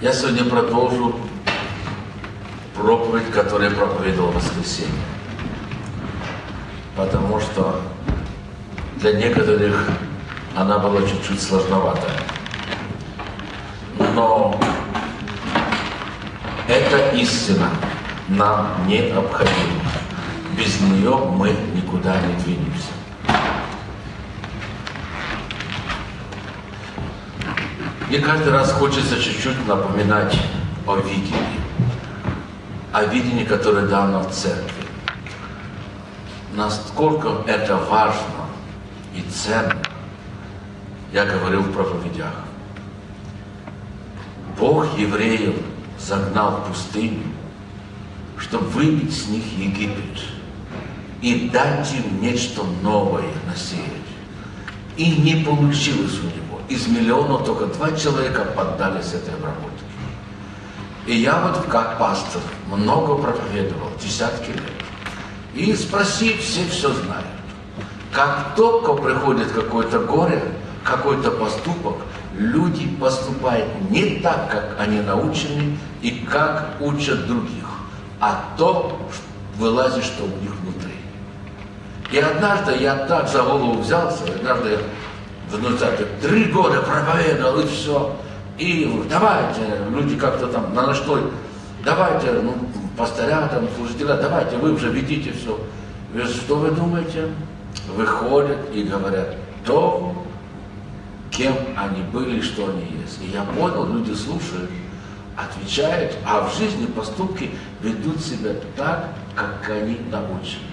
Я сегодня продолжу проповедь, которую я проповедовал в воскресенье. Потому что для некоторых она была чуть-чуть сложноватая. Но эта истина нам необходима. Без нее мы никуда не двинемся. Мне каждый раз хочется чуть-чуть напоминать о видении. О видении, которое дано в церкви. Насколько это важно и ценно, я говорил в проповедях. Бог евреев загнал в пустыню, чтобы выбить с них Египет и дать им нечто новое насеять. И не получилось у него из миллиона только два человека поддались этой обработке. И я вот как пастор много проповедовал, десятки лет. И спроси, все все знают. Как только приходит какое-то горе, какой-то поступок, люди поступают не так, как они научены и как учат других, а то вылазит, что у них внутри. И однажды я так за голову взялся, однажды я ну, так, три года проповедовал и все. И давайте, люди как-то там на настой, давайте, ну, пастыря, там, служителя, давайте, вы уже ведите все. Вы, что вы думаете? Выходят и говорят то, кем они были, что они есть. И я понял, люди слушают, отвечают, а в жизни поступки ведут себя так, как они научены.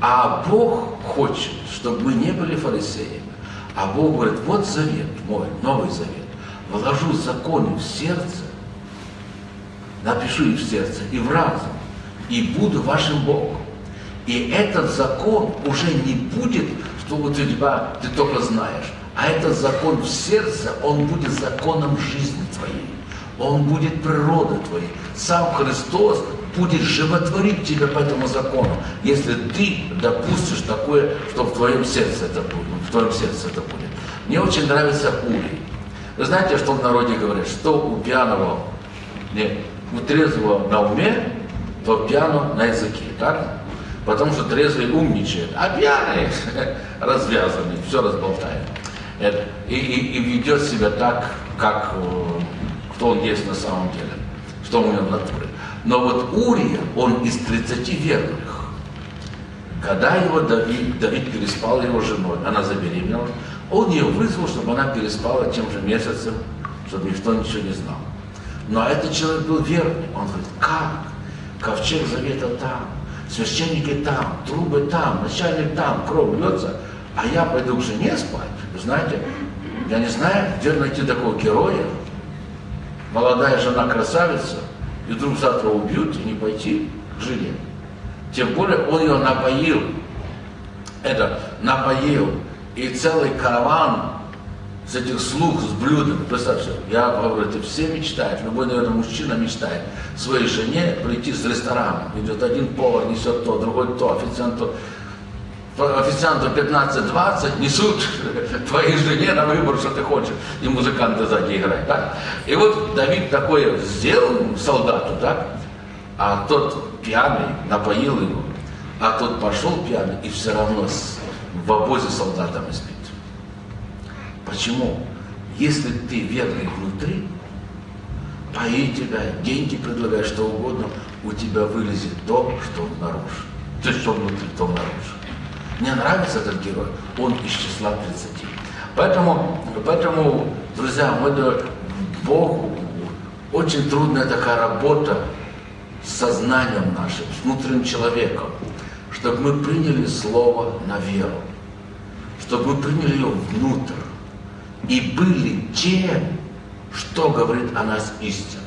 А Бог хочет, чтобы мы не были фарисеями. А Бог говорит, вот завет мой, новый завет. Вложу законы в сердце, напишу их в сердце и в разум, и буду вашим Богом. И этот закон уже не будет, что у тебя ты только знаешь, а этот закон в сердце, он будет законом жизни твоей. Он будет природой твоей. Сам Христос будет животворить тебя по этому закону, если ты допустишь такое, что в твоем сердце это будет. В твоем сердце это будет. Мне очень нравится Урий. Вы знаете, что в народе говорят, что у пьяного, не, у трезвого на уме, то пьяно на языке, так? Потому что трезвый умничает, а пьяный развязанный, все разболтает. И, и, и ведет себя так, как э, кто он есть на самом деле, что у него в натуре. Но вот Урия, он из 30 верных. Когда его Давид, Давид переспал его женой, она забеременела, он ее вызвал, чтобы она переспала тем же месяцем, чтобы никто ничего не знал. Но этот человек был верный. Он говорит, как? Ковчег завета там, священники там, трубы там, начальник там, кровь льется, а я пойду к жене спать. Вы знаете, я не знаю, где найти такого героя. Молодая жена красавица, и вдруг завтра убьют, и не пойти к жене. Тем более он ее напоил, это напоил, и целый караван с этих слуг с блюдами. Представьте, я говорю, это все мечтают, любой, наверное, мужчина мечтает своей жене прийти с ресторана. Идет один повар, несет то, другой то, официант то. Официанту 15-20 несут твоей жене на выбор, что ты хочешь, и музыканты сзади играют. Так? И вот Давид такое сделал солдату, так? а тот пьяный напоил его, а тот пошел пьяный и все равно в обозе солдатами спит. Почему? Если ты верный внутри, пои тебя, деньги предлагай, что угодно, у тебя вылезет то, что наружу. То что внутри, то наружу. Мне нравится этот герой, он из числа 30. Поэтому, поэтому друзья, мы Богу очень трудная такая работа с сознанием нашим, с внутренним человеком, чтобы мы приняли Слово на веру, чтобы мы приняли его внутрь и были тем, что говорит о нас истина.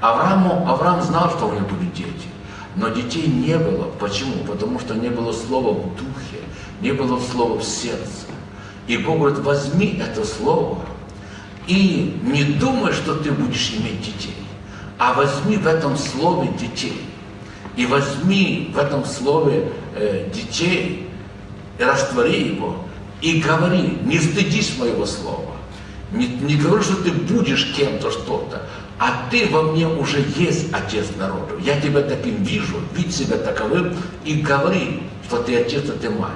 Аврааму, Авраам знал, что у него будут дети. Но детей не было. Почему? Потому что не было слова в духе, не было слова в сердце. И Бог говорит, возьми это слово и не думай, что ты будешь иметь детей, а возьми в этом слове детей. И возьми в этом слове э, детей, и раствори его, и говори, не стыдись моего слова, Не, не говорю, что ты будешь кем-то что-то, а ты во мне уже есть отец народу. Я тебя таким вижу, видь себя таковым и говори, что ты отец, а ты мать.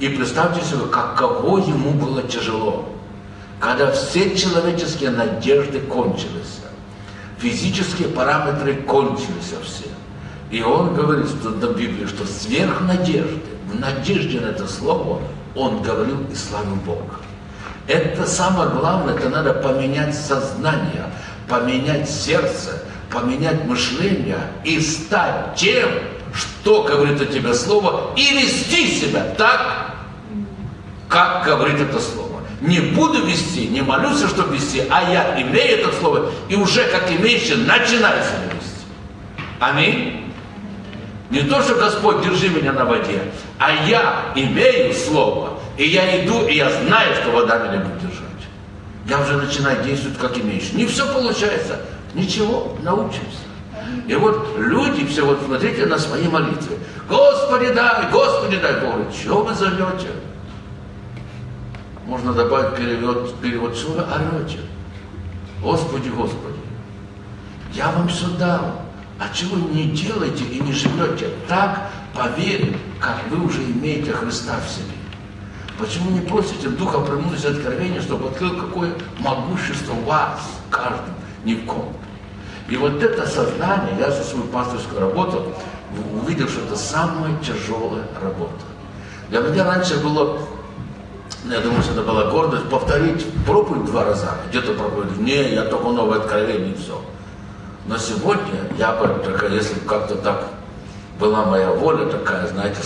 И представьте себе, каково ему было тяжело, когда все человеческие надежды кончились, физические параметры кончились все. И он говорит что, в Библии, что сверх надежды, в надежде на это слово, он говорил и славил Бога. Это самое главное, это надо поменять сознание, поменять сердце, поменять мышление и стать тем, что говорит о тебе слово, и вести себя так, как говорит это слово. Не буду вести, не молюсь, чтобы вести, а я имею это слово, и уже как имеющий начинаю себя вести. Аминь. Не то, что Господь, держи меня на воде, а я имею слово, и я иду, и я знаю, что вода меня будет держать. Я уже начинаю действовать как имеющий. Не все получается, ничего, научимся. И вот люди все, вот смотрите на свои молитвы. Господи дай, Господи дай, Бог, чего вы зовете? Можно добавить перевод, перевод, что вы орете? Господи, Господи, я вам все дал. А чего не делаете и не живете так, по как вы уже имеете Христа в себе? Почему не просите Духа премудрости откровения, чтобы открыл какое могущество вас, каждым, ни в ком? И вот это сознание, я за свою пасторскую работу увидел, что это самая тяжелая работа. Для меня раньше было, я думаю, что это была гордость, повторить проповедь два раза, где-то проповедь, не, я только новое откровение и все. Но сегодня я бы, только если как-то так была моя воля такая, знаете,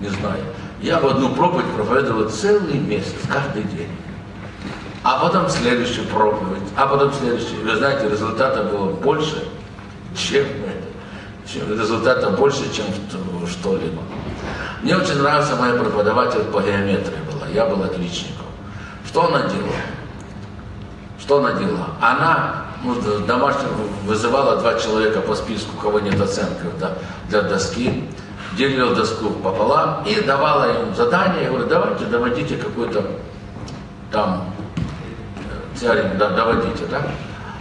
не знаю, я в одну проповедь проповедовал целый месяц, каждый день. А потом следующую проповедь, а потом следующую. Вы знаете, результата было больше, чем, результата больше, чем что-либо. Мне очень нравится моя преподаватель по геометрии была. Я был отличником. Что она делала? Что она делала? Она ну, домашних вызывала два человека по списку, у кого нет оценки да, для доски, делила доску пополам и давала им задание, я говорю, давайте доводите какой-то там э, теорему, да, доводите, да?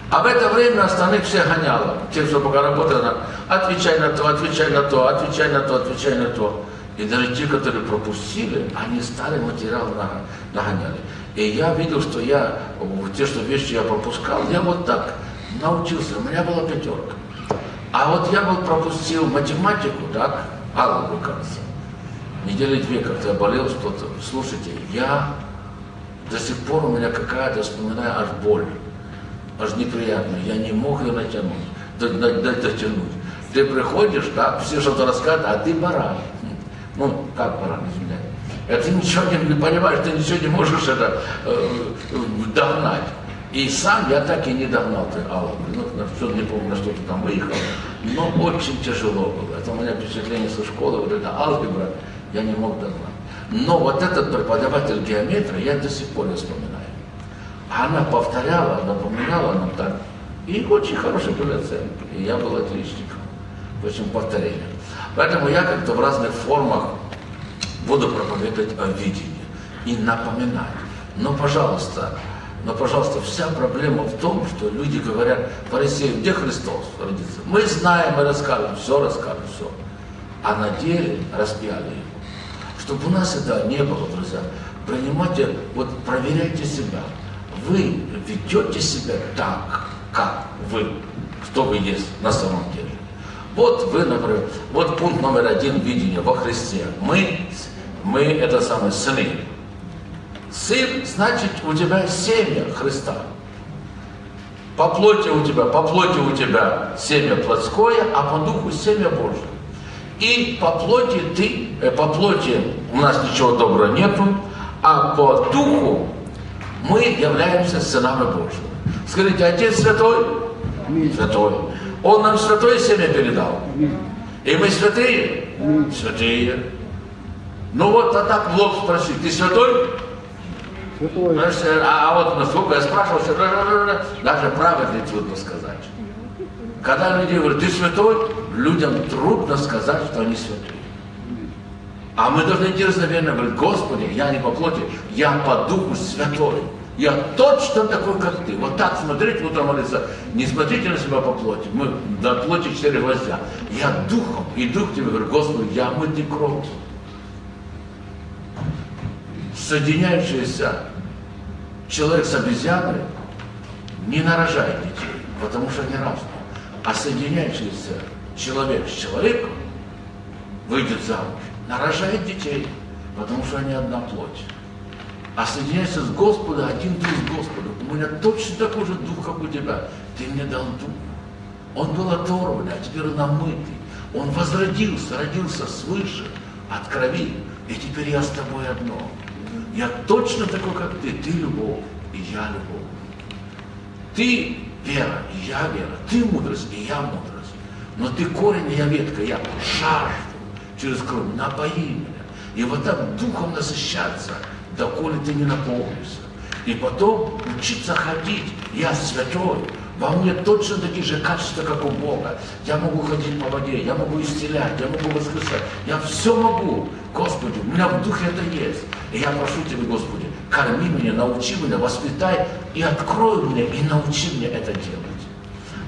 А в это время остальных всех гоняла. Те, кто пока работали, отвечай на то, отвечай на то, отвечай на то, отвечай на то. И даже те, которые пропустили, они старый материал нагоняли. И я видел, что я, те, что вещи я пропускал, я вот так научился, у меня была пятерка. А вот я был пропустил математику, так, алгебру, кажется. Недели две как-то я болел что-то. Слушайте, я до сих пор у меня какая-то, вспоминаю, аж боль, аж неприятная. Я не мог ее натянуть, дотянуть. Ты приходишь, так, все что-то рассказывают, а ты баран. Ну, как баран, извиняюсь. Это ты ничего не, понимаешь, ты ничего не можешь это э, догнать. И сам я так и не догнал ты Аллу. Ну, что, не помню, на что ты там выехал. Но очень тяжело было. Это у меня впечатление со школы, вот эта алгебра, я не мог догнать. Но вот этот преподаватель геометрии, я до сих пор не вспоминаю. Она повторяла, напоминала нам так. И очень хорошие были оценки. И я был отличником. В общем, повторение. Поэтому я как-то в разных формах буду проповедовать о видении и напоминать. Но, пожалуйста, но, пожалуйста, вся проблема в том, что люди говорят, фарисеи, где Христос родится? Мы знаем, мы расскажем, все расскажем, все. А на деле распяли его. Чтобы у нас этого не было, друзья, принимайте, вот проверяйте себя. Вы ведете себя так, как вы, что вы есть на самом деле. Вот вы, например, вот пункт номер один видения во Христе. Мы мы это самое сыны. Сын, значит, у тебя семя Христа. По плоти у тебя, по плоти у тебя семя плотское, а по духу семя Божье. И по плоти ты, э, по плоти у нас ничего доброго нету, а по духу мы являемся сынами Божьими. Скажите, Отец Святой? Святой. Он нам святое семя передал. И мы святые? Святые. Ну вот, а так в лоб спроси, ты святой? Святой. А, а вот насколько я спрашивал, даже правильно трудно сказать. Когда люди говорят, ты святой, людям трудно сказать, что они святые. А мы должны идти разноверно говорить, Господи, я не по плоти, я по духу святой. Я точно такой, как ты. Вот так смотреть, утром молиться. Не смотрите на себя по плоти. Мы до плоти четыре гвоздя. Я духом. И дух тебе говорю, Господи, я мытый кровь. Соединяющийся человек с обезьяной не нарожает детей, потому что они разные. А соединяющийся человек с человеком выйдет замуж, нарожает детей, потому что они одна плоть а соединяешься с Господом, один дух с Господом. У меня точно такой же дух, как у тебя. Ты мне дал дух. Он был оторван, а теперь он намытый. Он возродился, родился свыше, от крови. И теперь я с тобой одно. Я точно такой, как ты. Ты любовь, и я любовь. Ты вера, и я вера. Ты мудрость, и я мудрость. Но ты корень, и я ветка. Я жажду через кровь. Напои меня. И вот так духом насыщаться – доколе ты не наполнишься. И потом учиться ходить. Я святой. Во мне точно такие же качества, как у Бога. Я могу ходить по воде, я могу исцелять, я могу воскресать. Я все могу. Господи, у меня в духе это есть. И я прошу Тебя, Господи, корми меня, научи меня, воспитай и открой мне, и научи меня это делать.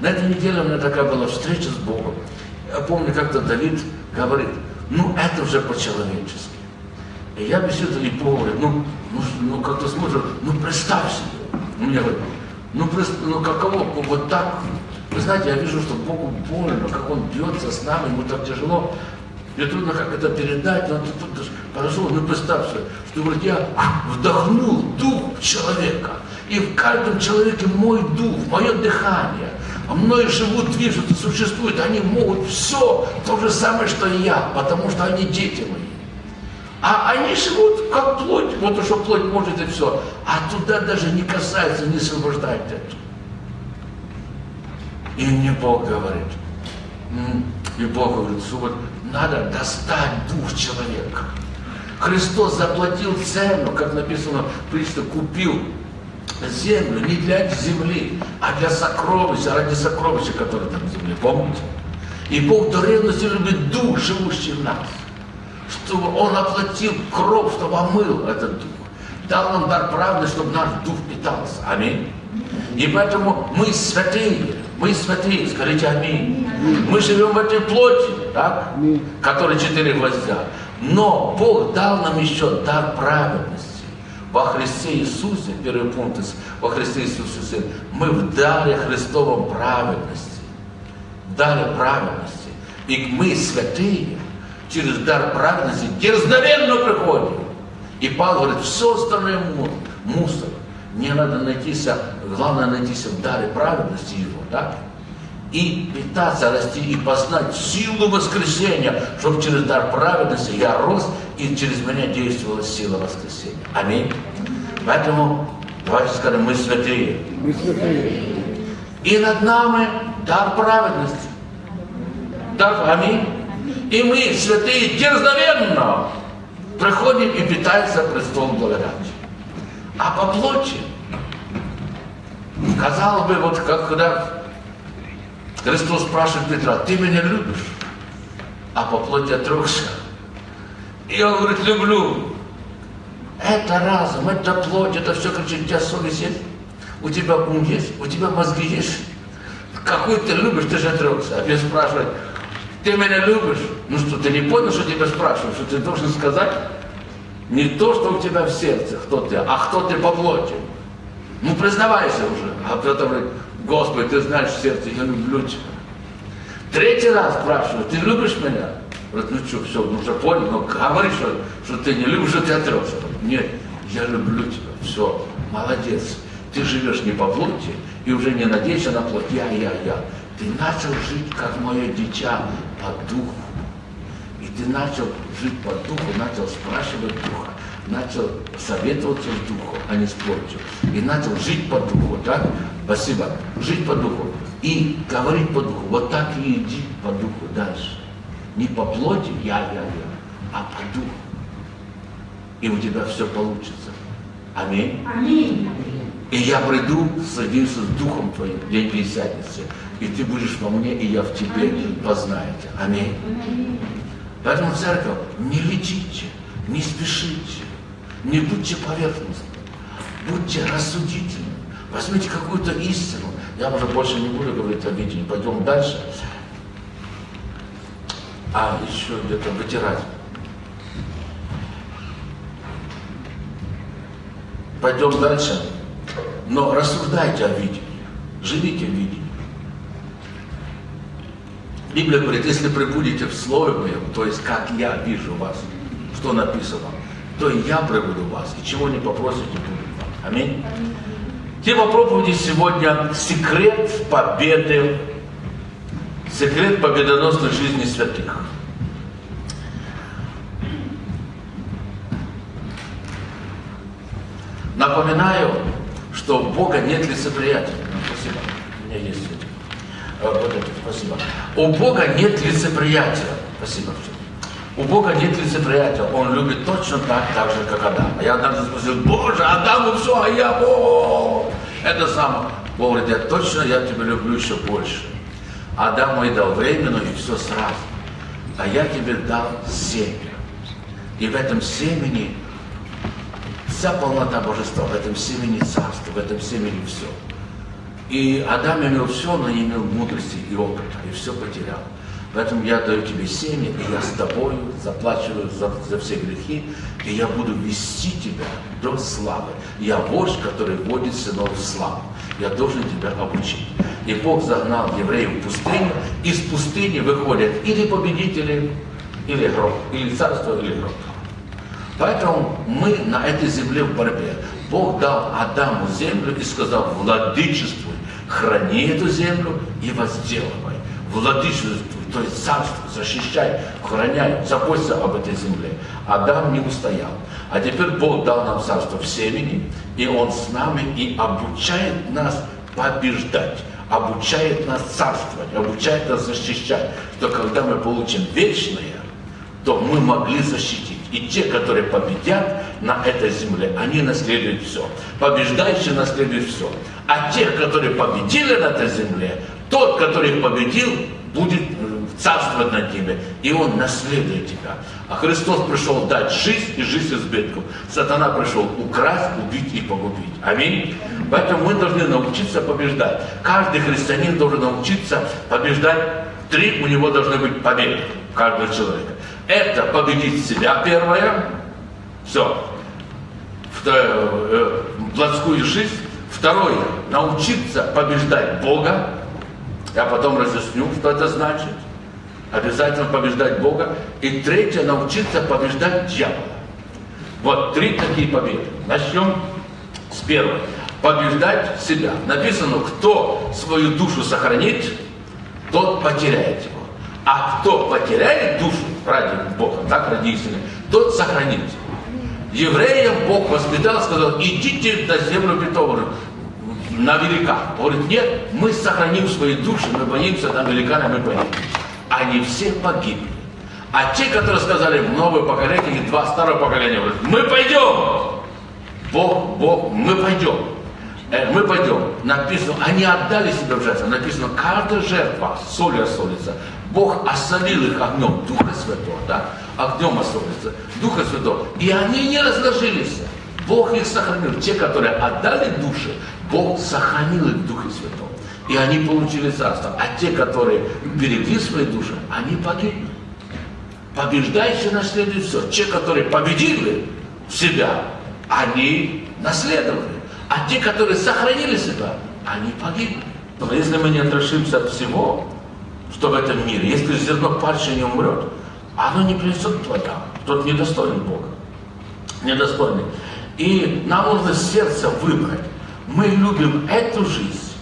На этой неделе у меня такая была встреча с Богом. Я помню, как-то Давид говорит, ну это уже по-человечески. И я беседую, и Бог ну, ну, ну как-то смотрю, ну представь себе. У меня говорит, ну, ну каково, вот так. Вы знаете, я вижу, что Богу больно, как Он бьется с нами, ему так тяжело. Мне трудно как это передать, но тут, тут подошел, ну представь себе, что говорит, я вдохнул дух человека, и в каждом человеке мой дух, мое дыхание, а мной живут, движутся, существуют, они могут все то же самое, что и я, потому что они дети мои. А они живут как плоть, вот что плоть может и все. А туда даже не касается, не освобождает это. И мне Бог говорит, и Бог говорит, вот надо достать дух человека. Христос заплатил цену, как написано, Христос купил землю не для земли, а для сокровища, ради сокровища, которые там в земле. Помните? И Бог до ревности любит дух, живущий в нас чтобы Он оплатил кровь, чтобы омыл этот дух. Дал нам дар правды, чтобы наш дух питался. Аминь. И поэтому мы святые, мы святые, скажите аминь. Мы живем в этой плоти, так? Которая четыре гвоздя. Но Бог дал нам еще дар праведности. Во Христе Иисусе, первый пункт, во Христе Иисусе, мы в даре Христовом праведности. В даре праведности. И мы святые, через дар праведности дерзновенно приходим. И Павел говорит, все остальное мусор. Мне надо найтися, главное найтися в даре праведности его, да? И питаться, расти, и познать силу воскресения, чтобы через дар праведности я рос, и через меня действовала сила воскресения. Аминь. Поэтому давайте скажем, мы святые. Мы святые. И над нами дар праведности. Дар, аминь. И мы, святые, дерзновенно приходим и питаемся престолом благодати. А по плоти, казалось бы, вот как когда Христос спрашивает Петра, ты меня любишь? А по плоти отрекся. И он говорит, люблю. Это разум, это плоть, это все, кричит, у тебя совесть есть, у тебя ум есть, у тебя мозги есть. Какой ты любишь, ты же отрекся. А Петр спрашивает, ты меня любишь? Ну что, ты не понял, что тебя спрашивают, что ты должен сказать? Не то, что у тебя в сердце, кто ты, а кто ты по плоти. Ну, признавайся уже. А кто-то говорит, Господи, ты знаешь в сердце, я люблю тебя. Третий раз спрашивают, ты любишь меня? Говорит, ну что, все, ну уже понял, но говори, что, что ты не любишь, что ты отрекся. Нет, я люблю тебя, все, молодец. Ты живешь не по плоти и уже не надеешься на плоть, я, я, я. Ты начал жить, как мое дитя, по духу. И ты начал жить по духу, начал спрашивать духа, начал советоваться с духом, а не с плотью. И начал жить по духу, так? Спасибо. Жить по духу. И говорить по духу. Вот так и иди по духу дальше. Не по плоти, я, я, я, а по духу. И у тебя все получится. Аминь. Аминь. И я приду, садимся с Духом Твоим, день Пятидесятницы, и Ты будешь во мне, и я в Тебе познаете. Аминь. Поэтому, церковь, не летите, не спешите, не будьте поверхностны, Будьте рассудительны. Возьмите какую-то истину. Я уже больше не буду говорить о видении. Пойдем дальше. А, еще где-то вытирать. Пойдем дальше. Но рассуждайте о видении. Живите в видении. Библия говорит, если прибудете в Слове Моем, то есть как я вижу вас, что написано, то и я прибуду вас, и чего не попросите, будет вам. Аминь. Тема проповеди сегодня – секрет победы, секрет победоносной жизни святых. Напоминаю, что у Бога нет лицеприятия. Спасибо. У меня есть. Вот спасибо. У Бога нет лицеприятия. Спасибо. У Бога нет лицеприятия. Он любит точно так, так же, как Адам. А я однажды спросил, Боже, Адаму все, а я, о, это самое. Бог говорит, я точно, я тебя люблю еще больше. Адаму и дал временно и все сразу. А я тебе дал семя. И в этом семени вся полнота божества, в этом семени царства, в этом семени все. И Адам имел все, но не имел мудрости и опыта, и все потерял. Поэтому я даю тебе семя, и я с тобою заплачиваю за, за все грехи, и я буду вести тебя до славы. Я вождь, который вводит сынов в славу. Я должен тебя обучить. И Бог загнал евреев в пустыню, из пустыни выходят или победители, или гроб, или царство, или гроб. Поэтому мы на этой земле в борьбе. Бог дал Адаму землю и сказал, владычествуй, храни эту землю и возделывай. Владычествуй, то есть царство, защищай, охраняй, заботься об этой земле. Адам не устоял. А теперь Бог дал нам царство в семени, и Он с нами и обучает нас побеждать, обучает нас царствовать, обучает нас защищать, что когда мы получим вечное, то мы могли защитить. И те, которые победят на этой земле, они наследуют все. Побеждающие наследуют все. А тех, которые победили на этой земле, тот, который победил, будет царствовать над ними, и он наследует тебя. А Христос пришел дать жизнь и жизнь избытком. Сатана пришел украсть, убить и погубить. Аминь. Поэтому мы должны научиться побеждать. Каждый христианин должен научиться побеждать. Три у него должны быть победы каждого человека. Это победить себя первое. Все. Второе, плотскую жизнь. Второе, научиться побеждать Бога. Я потом разъясню, что это значит обязательно побеждать Бога. И третье, научиться побеждать дьявола. Вот три такие победы. Начнем с первой. Побеждать себя. Написано, кто свою душу сохранит, тот потеряет его. А кто потеряет душу ради Бога, так ради истины, тот сохранит. Евреям Бог воспитал, сказал, идите на землю Петову, на великан. Говорит, нет, мы сохраним свои души, мы боимся на великана, мы пойдем они все погибли. А те, которые сказали в новое поколение, и два старого поколения, говорят, мы пойдем. Бог, Бог, мы пойдем. Э, мы пойдем. Написано, они отдали себя в жертву. Написано, каждая жертва солью осолится. Бог осолил их огнем Духа Святого, да? Огнем осолится, Духа Святого. И они не разложились. Бог их сохранил. Те, которые отдали души, Бог сохранил их в Духе Святом и они получили царство. А те, которые берегли свои души, они погибли. Побеждающие наследуют все. Те, которые победили себя, они наследовали. А те, которые сохранили себя, они погибли. Но если мы не отрешимся от всего, что в этом мире, если зерно пальцы не умрет, оно не принесет плода. Тот недостоин Бога. Недостойный. И нам нужно сердце выбрать. Мы любим эту жизнь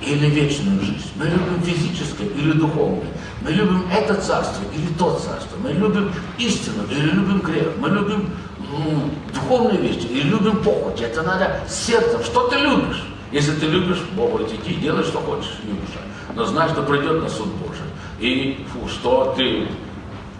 или вечную жизнь. Мы любим физическое или духовное. Мы любим это царство или то царство. Мы любим истину или любим грех. Мы любим ну, духовные вещи или любим похоть. Это надо сердцем. Что ты любишь? Если ты любишь, Бог говорит, иди, делай, что хочешь, любишь. Но знай, что придет на суд Божий. И фу, что ты,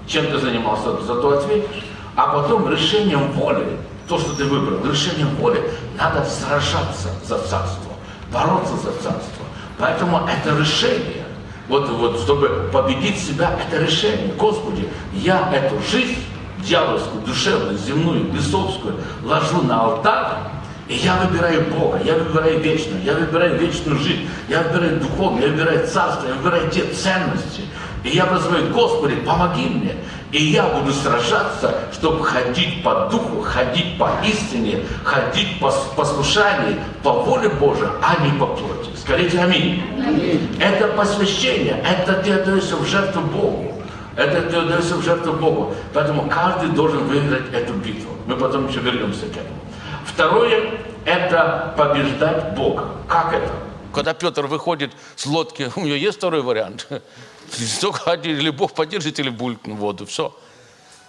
чем ты занимался, за то ответишь. А потом решением воли, то, что ты выбрал, решением воли, надо сражаться за царство, бороться за царство. Поэтому это решение, вот, вот, чтобы победить себя, это решение. Господи, я эту жизнь дьявольскую, душевную, земную, бесовскую ложу на алтарь, И я выбираю Бога, я выбираю вечную, я выбираю вечную жизнь, я выбираю духовную, я выбираю царство, я выбираю те ценности. И я называю, Господи, помоги мне. И я буду сражаться, чтобы ходить по духу, ходить по истине, ходить по послушанию, по воле Божией, а не по плоти. Скажите аминь. аминь. Это посвящение, это ты отдаешься в жертву Богу. Это ты отдаешься в жертву Богу. Поэтому каждый должен выиграть эту битву. Мы потом еще вернемся к этому. Второе – это побеждать Бога. Как это? Когда Петр выходит с лодки, у него есть второй вариант. Только или Бог поддержит, или булькнет в воду. Все.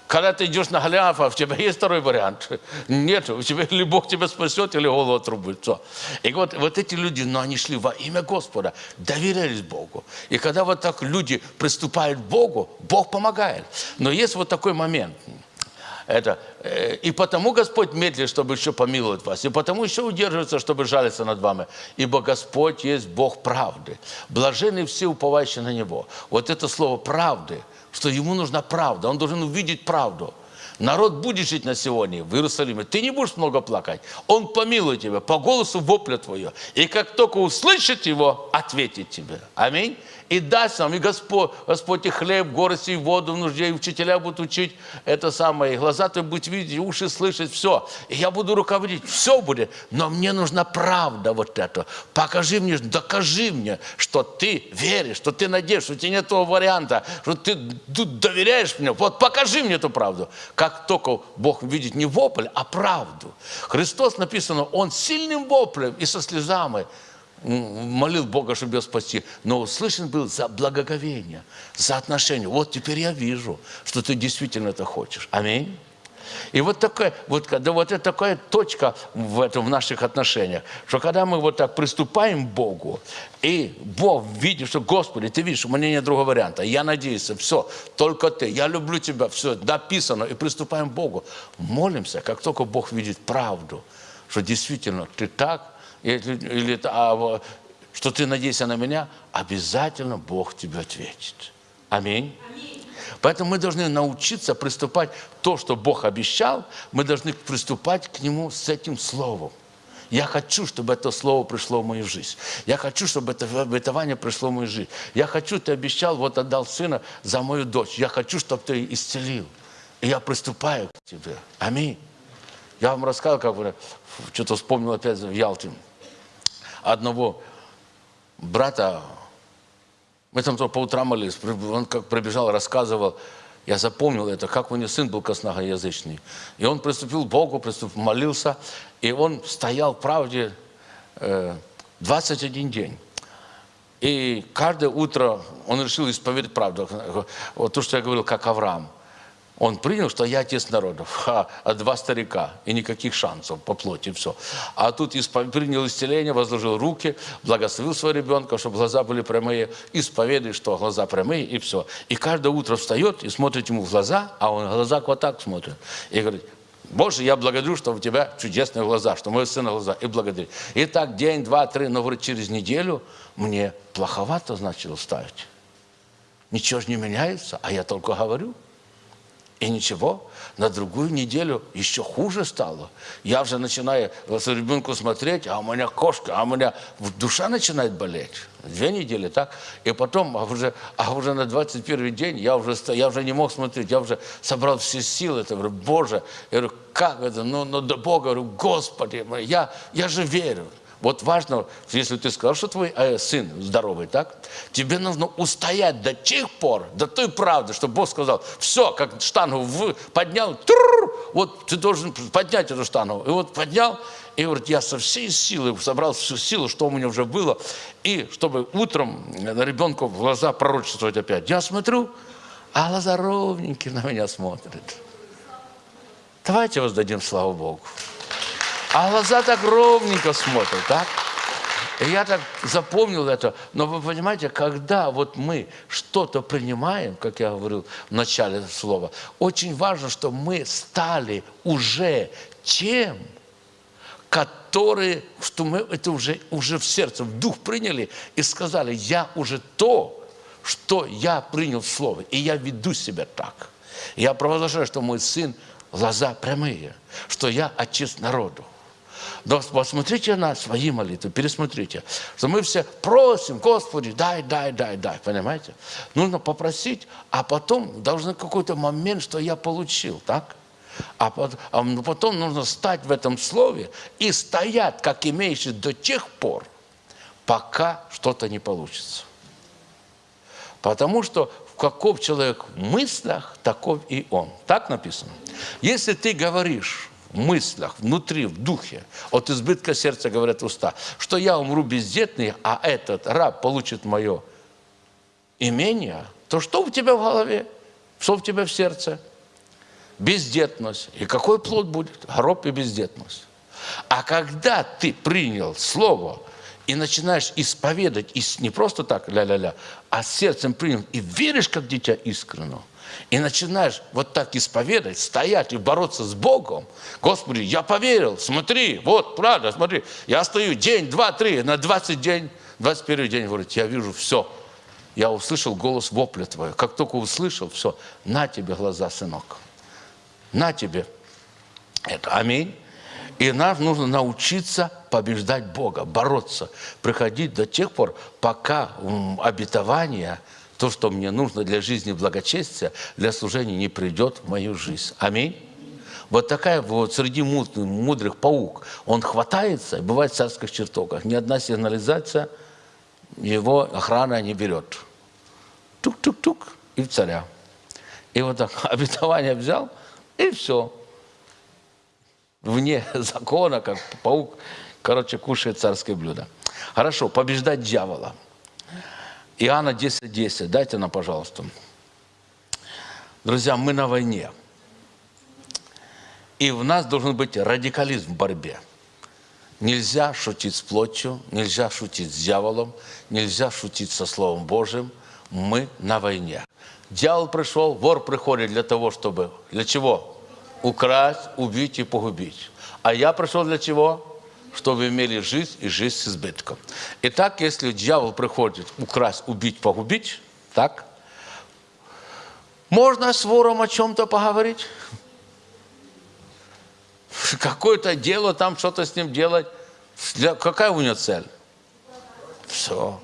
Когда ты идешь на Голиафа, у тебя есть второй вариант? Нет, у тебя или Бог тебя спасет, или голову отрубит. Все. И вот, вот эти люди, но они шли во имя Господа, доверялись Богу. И когда вот так люди приступают к Богу, Бог помогает. Но есть вот такой момент – это, э, и потому Господь медлит, чтобы еще помиловать вас. И потому еще удерживается, чтобы жалиться над вами. Ибо Господь есть Бог правды. Блажены все, уповающие на Него. Вот это слово правды, что Ему нужна правда. Он должен увидеть правду. Народ будет жить на сегодня в Иерусалиме. Ты не будешь много плакать. Он помилует тебя по голосу вопля твоего. И как только услышит его, ответит тебе. Аминь и даст нам, и Господь, Господь и хлеб, горости, и воду в нужде, и учителя будут учить это самое, и глаза ты будут видеть, и уши слышать, все. И я буду руководить, все будет, но мне нужна правда вот это. Покажи мне, докажи мне, что ты веришь, что ты надеешься, что у тебя нет того варианта, что ты доверяешь мне. Вот покажи мне эту правду. Как только Бог видит не вопль, а правду. Христос написано, Он сильным воплем и со слезами молил Бога, чтобы его спасти, но услышан был за благоговение, за отношение. Вот теперь я вижу, что ты действительно это хочешь. Аминь. И вот такая, вот, когда вот это такая точка в, этом, в наших отношениях, что когда мы вот так приступаем к Богу, и Бог видит, что, Господи, ты видишь, у меня нет другого варианта, я надеюсь, все, только ты, я люблю тебя, все, написано, и приступаем к Богу. Молимся, как только Бог видит правду, что действительно ты так, или, или а, что ты надейся на меня, обязательно Бог тебе ответит. Аминь. Поэтому мы должны научиться приступать то, что Бог обещал, мы должны приступать к Нему с этим словом. Я хочу, чтобы это слово пришло в мою жизнь. Я хочу, чтобы это обетование пришло в мою жизнь. Я хочу, ты обещал, вот отдал сына за мою дочь. Я хочу, чтобы ты исцелил. И я приступаю к тебе. Аминь. Я вам рассказывал, как бы, что-то вспомнил опять в Ялте одного брата, мы там по утрам молились, он как пробежал, рассказывал, я запомнил это, как у него сын был косноязычный. И он приступил к Богу, приступил, молился, и он стоял в правде э, 21 день. И каждое утро он решил исповедать правду. Вот то, что я говорил, как Авраам. Он принял, что я отец народов, ха, а два старика, и никаких шансов по плоти, все. А тут испов... принял исцеление, возложил руки, благословил своего ребенка, чтобы глаза были прямые, исповедует, что глаза прямые, и все. И каждое утро встает и смотрит ему в глаза, а он глаза вот так смотрит. И говорит, Боже, я благодарю, что у тебя чудесные глаза, что мой сын глаза, и благодарю. И так день, два, три, но говорит, через неделю мне плоховато начало ставить. Ничего же не меняется, а я только говорю. И ничего, на другую неделю еще хуже стало. Я уже начинаю с ребенку смотреть, а у меня кошка, а у меня душа начинает болеть. Две недели, так? И потом, а уже, а уже на 21 день я уже, я уже не мог смотреть, я уже собрал все силы. Я говорю, Боже, я говорю, как это? Ну, ну до Бога, я говорю, Господи, я, я же верю. Вот важно, если ты сказал, что твой э, сын здоровый, так? Тебе нужно устоять до тех пор, до той правды, что Бог сказал, все, как штангу в, поднял, тррр, вот ты должен поднять эту штангу. И вот поднял, и говорит, я со всей силы собрал всю силу, что у меня уже было, и чтобы утром на ребенку в глаза пророчествовать опять. Я смотрю, а глаза ровненькие на меня смотрят. Давайте воздадим славу Богу. А глаза так ровненько смотрят, так? И я так запомнил это. Но вы понимаете, когда вот мы что-то принимаем, как я говорил в начале слова, очень важно, что мы стали уже тем, которые, что мы это уже, уже в сердце, в дух приняли и сказали, я уже то, что я принял в слово, и я веду себя так. Я провозглашаю, что мой сын глаза прямые, что я отец народу. Да, посмотрите на свои молитвы, пересмотрите, что мы все просим, Господи, дай, дай, дай, дай, понимаете? Нужно попросить, а потом должен какой-то момент, что я получил, так? А ну, потом нужно стать в этом слове и стоять, как имеющий до тех пор, пока что-то не получится. Потому что в каков человек в мыслях, таков и он. Так написано. Если ты говоришь в мыслях, внутри, в духе, от избытка сердца говорят уста, что я умру бездетный, а этот раб получит мое имение, то что у тебя в голове? Что у тебя в сердце? бездетность. И какой плод будет? Гроб и бездетность. А когда ты принял Слово и начинаешь исповедать, и не просто так ля-ля-ля, а сердцем принял, и веришь, как дитя искренно, и начинаешь вот так исповедать, стоять и бороться с Богом, Господи, я поверил, смотри, вот, правда, смотри, я стою день, два, три, на 20 день, 21 день, говорит, я вижу все, я услышал голос вопля твоего. Как только услышал, все, на тебе глаза, сынок на тебе это. Аминь. И нам нужно научиться побеждать Бога, бороться, приходить до тех пор, пока обетование, то, что мне нужно для жизни благочестия, для служения не придет в мою жизнь. Аминь. Вот такая вот среди мудрых, мудрых паук. Он хватается, бывает в царских чертогах. Ни одна сигнализация его охрана не берет. Тук-тук-тук и в царя. И вот так обетование взял, и все. Вне закона, как паук, короче, кушает царское блюдо. Хорошо, побеждать дьявола. Иоанна 10.10. 10. Дайте нам, пожалуйста. Друзья, мы на войне. И в нас должен быть радикализм в борьбе. Нельзя шутить с плотью, нельзя шутить с дьяволом, нельзя шутить со Словом Божьим. Мы на войне. Дьявол пришел, вор приходит для того, чтобы... Для чего? Украсть, убить и погубить. А я пришел для чего? Чтобы имели жизнь и жизнь с избытком. Итак, если дьявол приходит украсть, убить, погубить, так, можно с вором о чем-то поговорить? Какое-то дело, там что-то с ним делать. Какая у него цель? Все.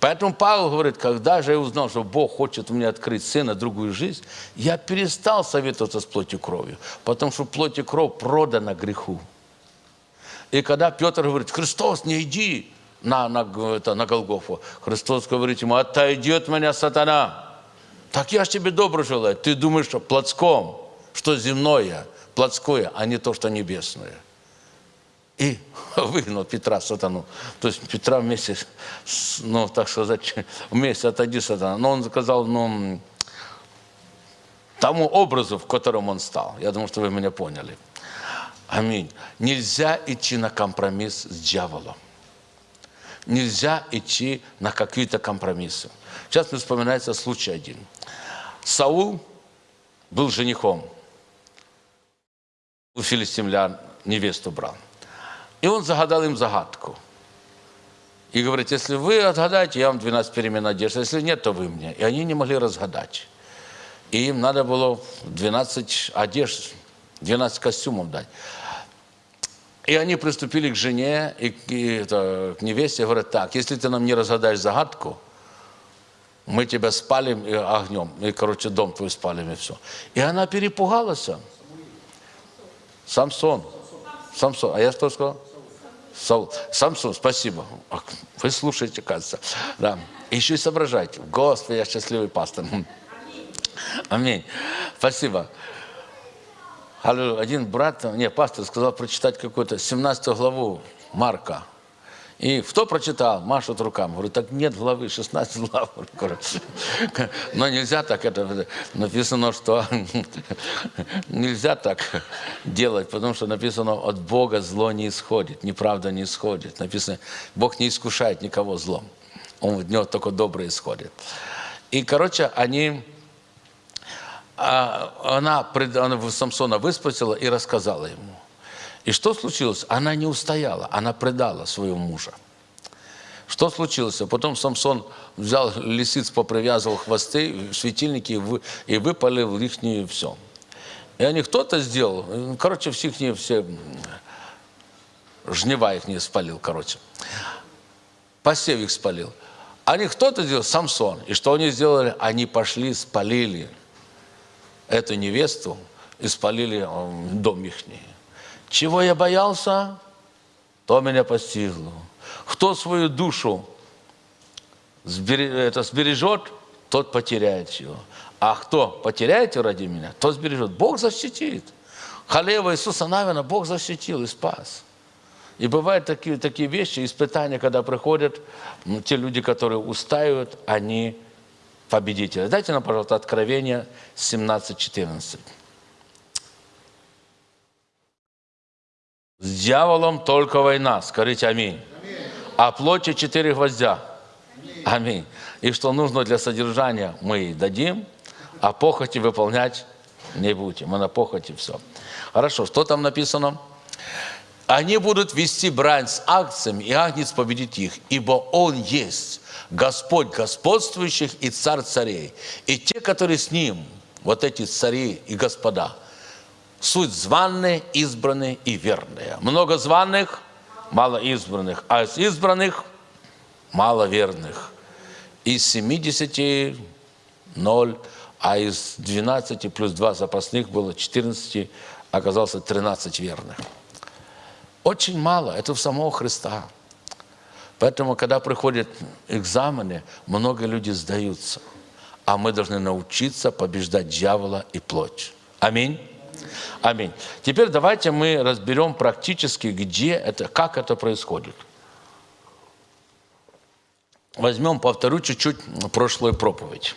Поэтому Павел говорит, когда же я узнал, что Бог хочет мне открыть сына другую жизнь, я перестал советоваться с плотью кровью, потому что плоть и кровь продана греху. И когда Петр говорит, Христос, не иди на, на, это, на Голгофу, Христос говорит ему, отойди от меня, сатана. Так я ж тебе добро желаю. Ты думаешь, что плотском, что земное, плотское, а не то, что небесное и выгнал Петра сатану. То есть Петра вместе, ну, так сказать, вместе отойди сатана. Но он сказал, ну, тому образу, в котором он стал. Я думаю, что вы меня поняли. Аминь. Нельзя идти на компромисс с дьяволом. Нельзя идти на какие-то компромиссы. Сейчас мне вспоминается случай один. Саул был женихом. У филистимлян невесту брал. И он загадал им загадку. И говорит, если вы отгадаете, я вам 12 перемен одежды, если нет, то вы мне. И они не могли разгадать. И им надо было 12 одежд, 12 костюмов дать. И они приступили к жене и, и это, к невесте, говорят, так, если ты нам не разгадаешь загадку, мы тебя спалим огнем, и, короче, дом твой спалим, и все. И она перепугалась. Самсон. Самсон. А я что сказал? Саул. Самсон, спасибо. Вы слушаете, кажется. Да. Еще и соображайте. Господи, я счастливый пастор. Аминь. Спасибо. Один брат, не, пастор сказал прочитать какую-то 17 главу Марка. И кто прочитал? Машут руками. Говорю, так нет главы, 16 глав. Но нельзя так, это написано, что нельзя так делать, потому что написано, от Бога зло не исходит, неправда не исходит. Написано, Бог не искушает никого злом. Он в него только доброе исходит. И, короче, они... А, она, она Самсона выспасила и рассказала ему. И что случилось? Она не устояла, она предала своего мужа. Что случилось? Потом Самсон взял лисиц, попривязывал хвосты, светильники и выпалил их все. И они кто-то сделал, короче, всех не все жнива их не спалил, короче. Посев их спалил. Они кто-то сделал? Самсон. И что они сделали? Они пошли, спалили эту невесту и спалили э, дом их. Чего я боялся, то меня постигло. Кто свою душу это сбережет, тот потеряет ее. А кто потеряет ее ради меня, тот сбережет. Бог защитит. Халева Иисуса Навина Бог защитил и спас. И бывают такие, такие вещи, испытания, когда приходят, те люди, которые устают, они победители. Дайте нам, пожалуйста, Откровение 17.14. С дьяволом только война. Скажите аминь. аминь. А плоти четыре гвоздя. Аминь. аминь. И что нужно для содержания, мы дадим, а похоти выполнять не будем. Мы на похоти все. Хорошо, что там написано? Они будут вести брань с акциями, и Агнец победит их, ибо Он есть Господь господствующих и Царь царей. И те, которые с Ним, вот эти цари и господа, суть званные, избранные и верные. Много званых, мало избранных, а из избранных мало верных. Из 70 – ноль, а из 12 плюс 2 запасных было 14, оказалось 13 верных. Очень мало, это в самого Христа. Поэтому, когда приходят экзамены, много людей сдаются. А мы должны научиться побеждать дьявола и плоть. Аминь. Аминь. Теперь давайте мы разберем практически, где это, как это происходит. Возьмем, повторю чуть-чуть прошлую проповедь.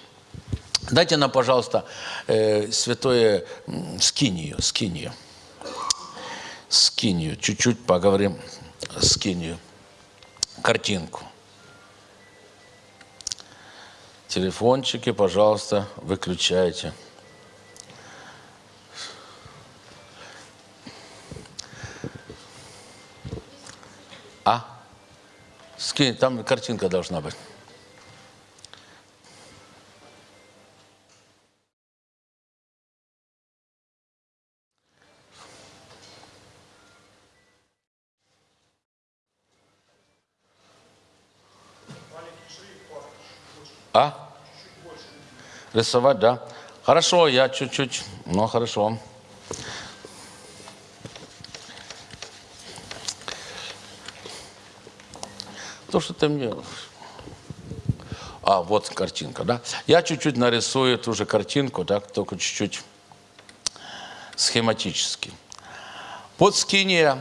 Дайте нам, пожалуйста, э, святое скинию, скинию скинию. Чуть-чуть поговорим скинию. Картинку. Телефончики, пожалуйста, выключайте. А? Скинь, там картинка должна быть. А? Рисовать, да? Хорошо, я чуть-чуть, ну хорошо. То, что ты мне... А, вот картинка, да? Я чуть-чуть нарисую ту же картинку, так, только чуть-чуть схематически. Под скиния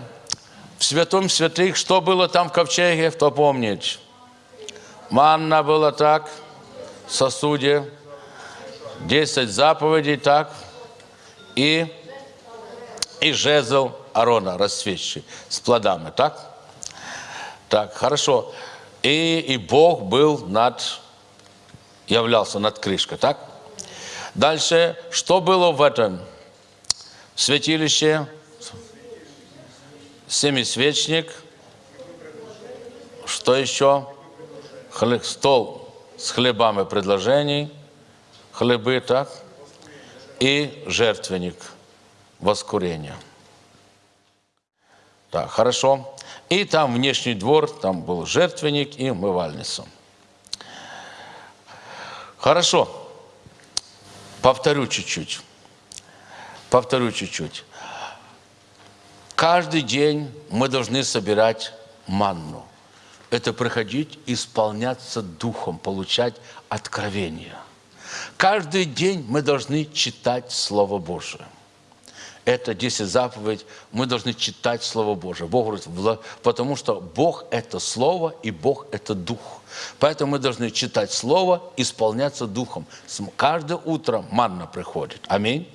в святом святых, что было там в ковчеге, кто помнит? Манна была так – сосуде, 10 заповедей, так, и, и жезл Арона, расцветший, с плодами, так? Так, хорошо. И, и Бог был над, являлся над крышкой, так? Дальше, что было в этом святилище? Семисвечник. Что еще? Стол с хлебами предложений, хлебы, так, и жертвенник воскурения. Так, хорошо. И там внешний двор, там был жертвенник и умывальница. Хорошо. Повторю чуть-чуть. Повторю чуть-чуть. Каждый день мы должны собирать манну это приходить, исполняться Духом, получать откровение. Каждый день мы должны читать Слово Божие. Это 10 заповедь, мы должны читать Слово Божие. Бог говорит, потому что Бог – это Слово, и Бог – это Дух. Поэтому мы должны читать Слово, исполняться Духом. Каждое утро манна приходит. Аминь.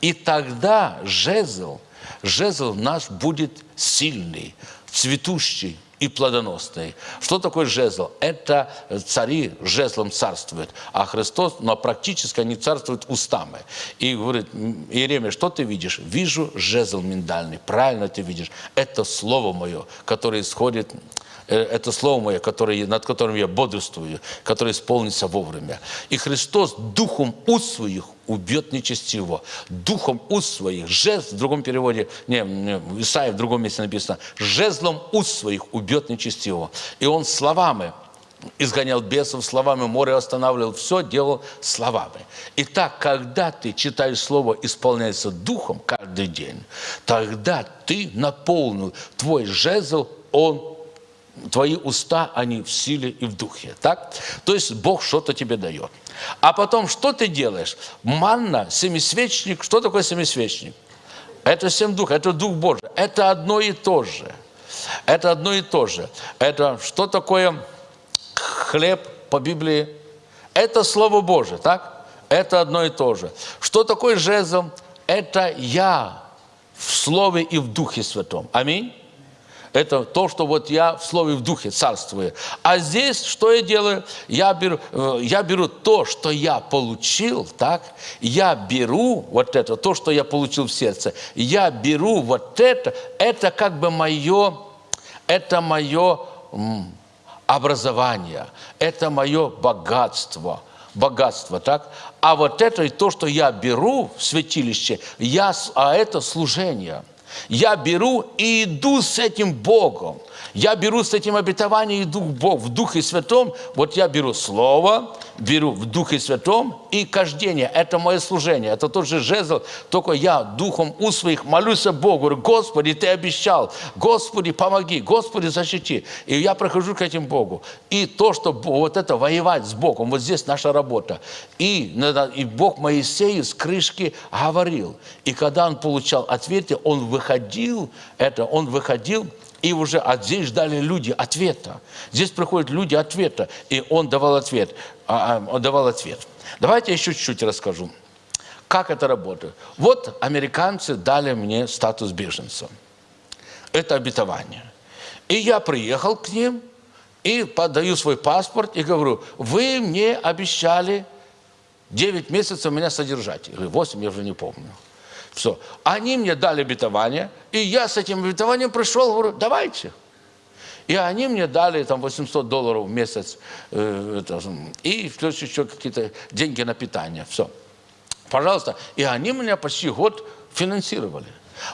И тогда жезл, жезл наш будет сильный, цветущий, и плодоносный. Что такое жезл? Это цари жезлом царствуют, а Христос, но практически они царствуют устами. И говорит, Иеремия, что ты видишь? Вижу жезл миндальный. Правильно ты видишь. Это Слово Мое, которое исходит это слово мое, которое, над которым я бодрствую, которое исполнится вовремя. И Христос духом уст своих убьет нечестиво. Духом уст своих, жест, в другом переводе, не, не Исаия в другом месте написано, жезлом уст своих убьет нечестиво. И он словами изгонял бесов словами, море останавливал, все делал словами. Итак, когда ты читаешь слово, исполняется духом каждый день, тогда ты наполнил твой жезл, он твои уста, они в силе и в духе. Так? То есть Бог что-то тебе дает. А потом, что ты делаешь? Манна, семисвечник. Что такое семисвечник? Это семь дух, это Дух Божий. Это одно и то же. Это одно и то же. Это что такое хлеб по Библии? Это Слово Божие, так? Это одно и то же. Что такое жезл? Это я в Слове и в Духе Святом. Аминь. Это то, что вот я в Слове в Духе царствую. А здесь что я делаю? Я беру, э, я беру то, что я получил, так? Я беру вот это, то, что я получил в сердце. Я беру вот это, это как бы мое, это мое образование, это мое богатство богатство, так? А вот это и то, что я беру в святилище, я, а это служение – я беру и иду с этим Богом. Я беру с этим обетованием иду в Бог, в Духе Святом. Вот я беру Слово, беру в Духе Святом и кождение. Это мое служение. Это тот же жезл, только я духом у своих молюсь Богу. Говорю, Господи, Ты обещал. Господи, помоги. Господи, защити. И я прохожу к этим Богу. И то, что вот это воевать с Богом, вот здесь наша работа. И, и Бог Моисею с крышки говорил. И когда он получал ответы, он выходил, это он выходил и уже а здесь ждали люди ответа. Здесь приходят люди ответа, и он давал ответ. А, а, давал ответ. Давайте еще чуть-чуть расскажу, как это работает. Вот американцы дали мне статус беженца. Это обетование. И я приехал к ним, и подаю свой паспорт, и говорю, вы мне обещали 9 месяцев меня содержать. Или 8, я уже не помню. Все. Они мне дали обетование, и я с этим обетованием пришел, говорю, давайте. И они мне дали там 800 долларов в месяц, э, это, и плюс еще какие-то деньги на питание. Все. Пожалуйста. И они меня почти год финансировали.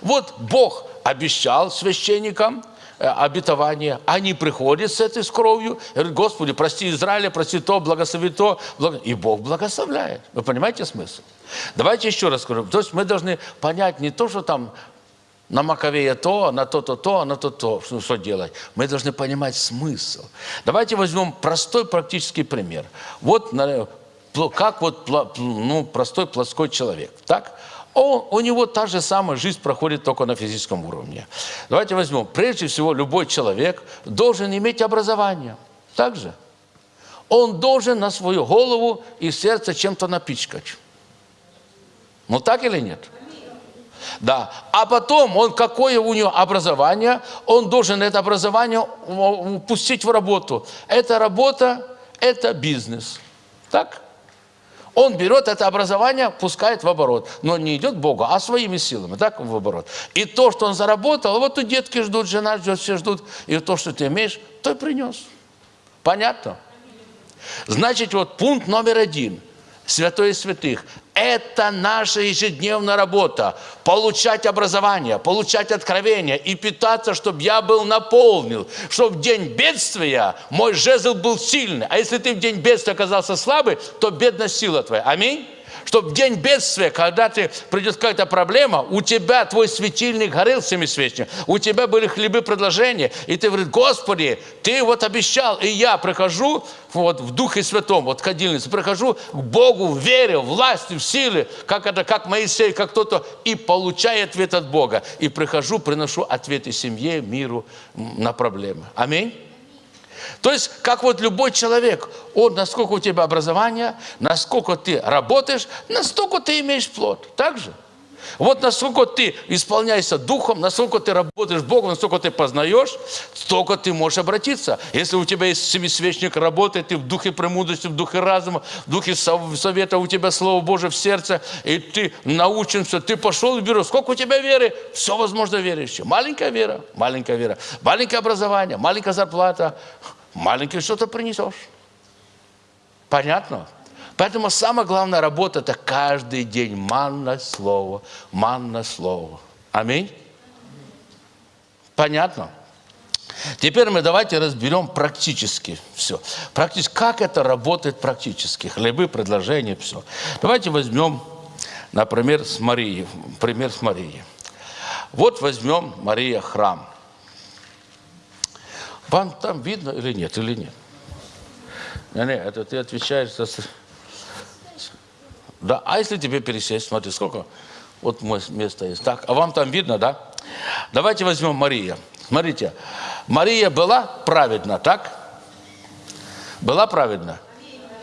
Вот Бог обещал священникам, Э, обетование, они приходят с этой с кровью, говорят, Господи, прости Израиля, прости то, благослови то, и Бог благословляет. Вы понимаете смысл? Давайте еще раз скажу. То есть мы должны понять не то, что там на Маковея то, на то-то то, на то-то, что, что делать. Мы должны понимать смысл. Давайте возьмем простой практический пример. Вот как вот ну, простой плоской человек. Так? он, у него та же самая жизнь проходит только на физическом уровне. Давайте возьмем. Прежде всего, любой человек должен иметь образование. Так же? Он должен на свою голову и сердце чем-то напичкать. Ну так или нет? Да. А потом он, какое у него образование, он должен это образование пустить в работу. Эта работа – это бизнес. Так? Он берет это образование, пускает в оборот. Но не идет Богу, а своими силами, так, в оборот. И то, что он заработал, вот тут детки ждут, жена ждет, все ждут. И то, что ты имеешь, то и принес. Понятно? Значит, вот пункт номер один. Святой святых. Это наша ежедневная работа. Получать образование, получать откровение и питаться, чтобы я был наполнен. Чтобы в день бедствия мой жезл был сильный. А если ты в день бедствия оказался слабый, то бедность сила твоя. Аминь чтобы в день бедствия, когда ты придет какая-то проблема, у тебя твой светильник горел семисвечник, у тебя были хлебы предложения, и ты говоришь, Господи, ты вот обещал, и я прихожу вот в Духе Святом, вот ходильнице, прихожу к Богу в вере, в власти, в силе, как это, как Моисей, как кто-то, и получаю ответ от Бога. И прихожу, приношу ответы семье, миру на проблемы. Аминь. То есть, как вот любой человек, он, насколько у тебя образование, насколько ты работаешь, настолько ты имеешь плод. Так же? Вот насколько ты исполняешься Духом, насколько ты работаешь Богом, насколько ты познаешь, столько ты можешь обратиться. Если у тебя есть семисвечник работает, ты в духе премудрости, в духе разума, в духе совета, у тебя Слово Божие в сердце, и ты научен все, ты пошел в бюро, сколько у тебя веры? Все возможно верующее. Маленькая вера, маленькая вера, маленькое образование, маленькая зарплата, маленькое что-то принесешь. Понятно? Поэтому самая главная работа – это каждый день манное слово, манное слово. Аминь? Понятно? Теперь мы давайте разберем практически все. Практически, как это работает практически. Хлебы, предложения, все. Давайте возьмем, например, с Марией. Пример с Марией. Вот возьмем Мария храм. Вам там видно или нет, или нет? Не, не, это ты отвечаешь за... Да, а если тебе пересесть, смотри, сколько вот место есть. Так, а вам там видно, да? Давайте возьмем Мария. Смотрите, Мария была праведна, так? Была праведна?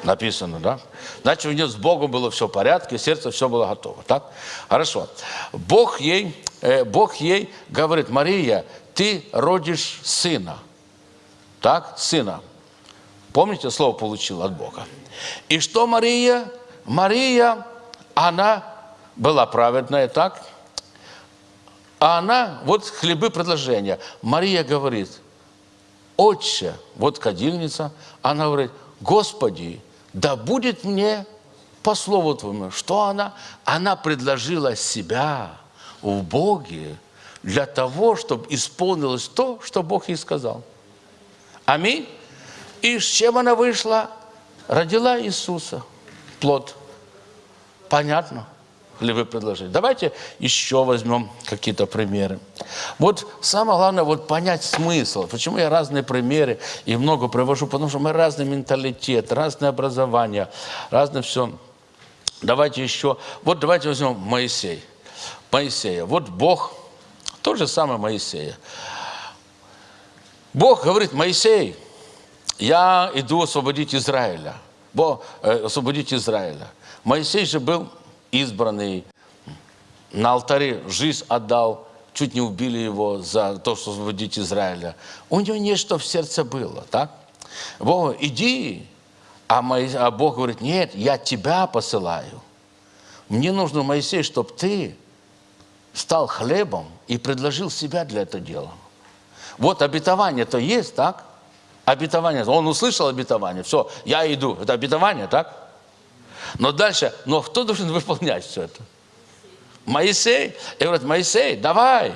Написано, да? Значит, у нее с Богом было все в порядке, сердце все было готово, так? Хорошо. Бог ей, э, Бог ей говорит, Мария, ты родишь сына. Так, сына. Помните, слово получил от Бога. И что Мария? Мария, она была праведная, так? А она, вот хлебы предложения. Мария говорит, отче, вот кадильница, она говорит, Господи, да будет мне по слову Твоему. Что она? Она предложила себя в Боге для того, чтобы исполнилось то, что Бог ей сказал. Аминь. И с чем она вышла? Родила Иисуса, плод. Понятно ли вы предложили? Давайте еще возьмем какие-то примеры. Вот самое главное, вот понять смысл. Почему я разные примеры и много привожу? Потому что мы разный менталитет, разное образование, разное все. Давайте еще, вот давайте возьмем Моисей. Моисея. Вот Бог, то же самое Моисея. Бог говорит, Моисей, я иду освободить Израиля. Бо, освободить Израиля. Моисей же был избранный, на алтаре жизнь отдал, чуть не убили его за то, что освободить Израиля. У него нечто в сердце было, так? Бог, иди, а, Моисей, а Бог говорит, нет, я тебя посылаю. Мне нужно, Моисей, чтобы ты стал хлебом и предложил себя для этого дела. Вот обетование-то есть, так? Обетование. Он услышал обетование. Все, я иду. Это обетование, так? Но дальше, но кто должен выполнять все это? Моисей. И говорит, Моисей, давай,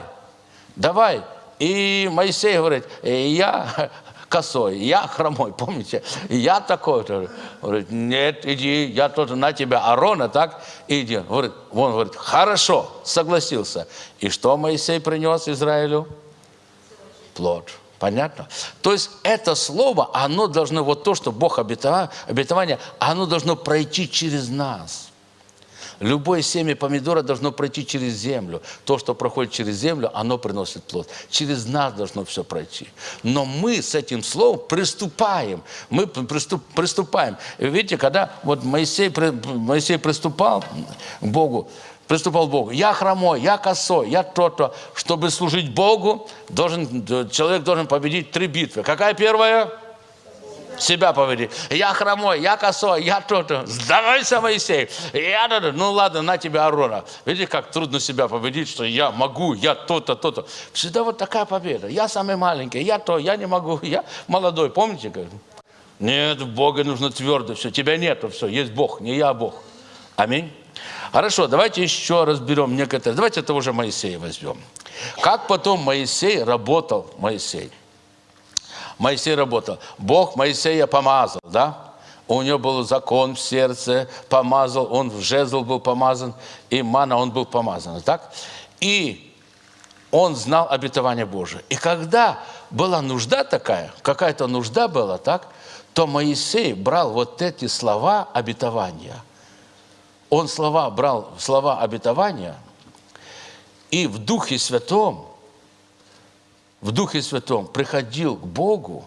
давай. И Моисей говорит, «Э, я косой, я хромой, помните? Я такой-то. Говорит, нет, иди, я тоже на тебя, Арона, так? Иди. Говорит, он говорит, хорошо, согласился. И что Моисей принес Израилю? Плод. Понятно? То есть это слово, оно должно, вот то, что Бог обетовал, обетование, оно должно пройти через нас. Любое семя помидора должно пройти через землю. То, что проходит через землю, оно приносит плод. Через нас должно все пройти. Но мы с этим словом приступаем. Мы приступ, приступаем. Видите, когда вот Моисей, Моисей приступал к Богу, приступал к Богу. Я хромой, я косой, я то-то. Чтобы служить Богу, должен, человек должен победить три битвы. Какая первая? Себя победить. Я хромой, я косой, я то-то. Сдавайся, Моисей. Я, ну ладно, на тебя Арона. Видите, как трудно себя победить, что я могу, я то-то, то-то. Всегда вот такая победа. Я самый маленький, я то, я не могу, я молодой. Помните? Нет, в Бога нужно твердо все. Тебя нету, все. Есть Бог, не я, а Бог. Аминь. Хорошо, давайте еще разберем некоторые. Давайте этого же Моисея возьмем. Как потом Моисей работал, Моисей? Моисей работал. Бог Моисея помазал, да? У него был закон в сердце, помазал, он в жезл был помазан, и мана он был помазан, так? И он знал обетование Божие. И когда была нужда такая, какая-то нужда была, так, то Моисей брал вот эти слова обетования – он слова брал, слова обетования, и в Духе Святом, в Духе Святом приходил к Богу,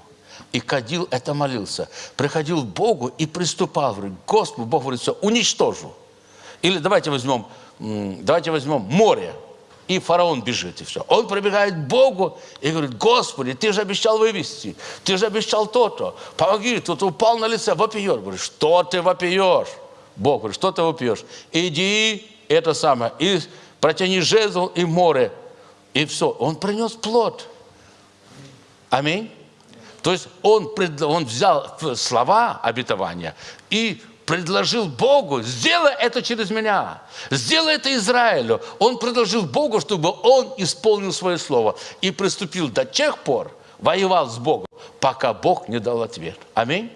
и кадил это молился. Приходил к Богу и приступал, говорит, Господь, Бог говорит, все, уничтожу. Или давайте возьмем, давайте возьмем море, и фараон бежит, и все. Он прибегает к Богу и говорит, Господи, ты же обещал вывести, ты же обещал то-то, помоги, тут упал на лице, вопиешь. Говорит, что ты вопиешь? Бог говорит, что ты вопиешь? Иди, это самое, и протяни жезл и море, и все. Он принес плод. Аминь. То есть он, пред- он взял слова обетования и предложил Богу, сделай это через меня, сделай это Израилю. Он предложил Богу, чтобы он исполнил свое слово и приступил до тех пор, воевал с Богом, пока Бог не дал ответ. Аминь.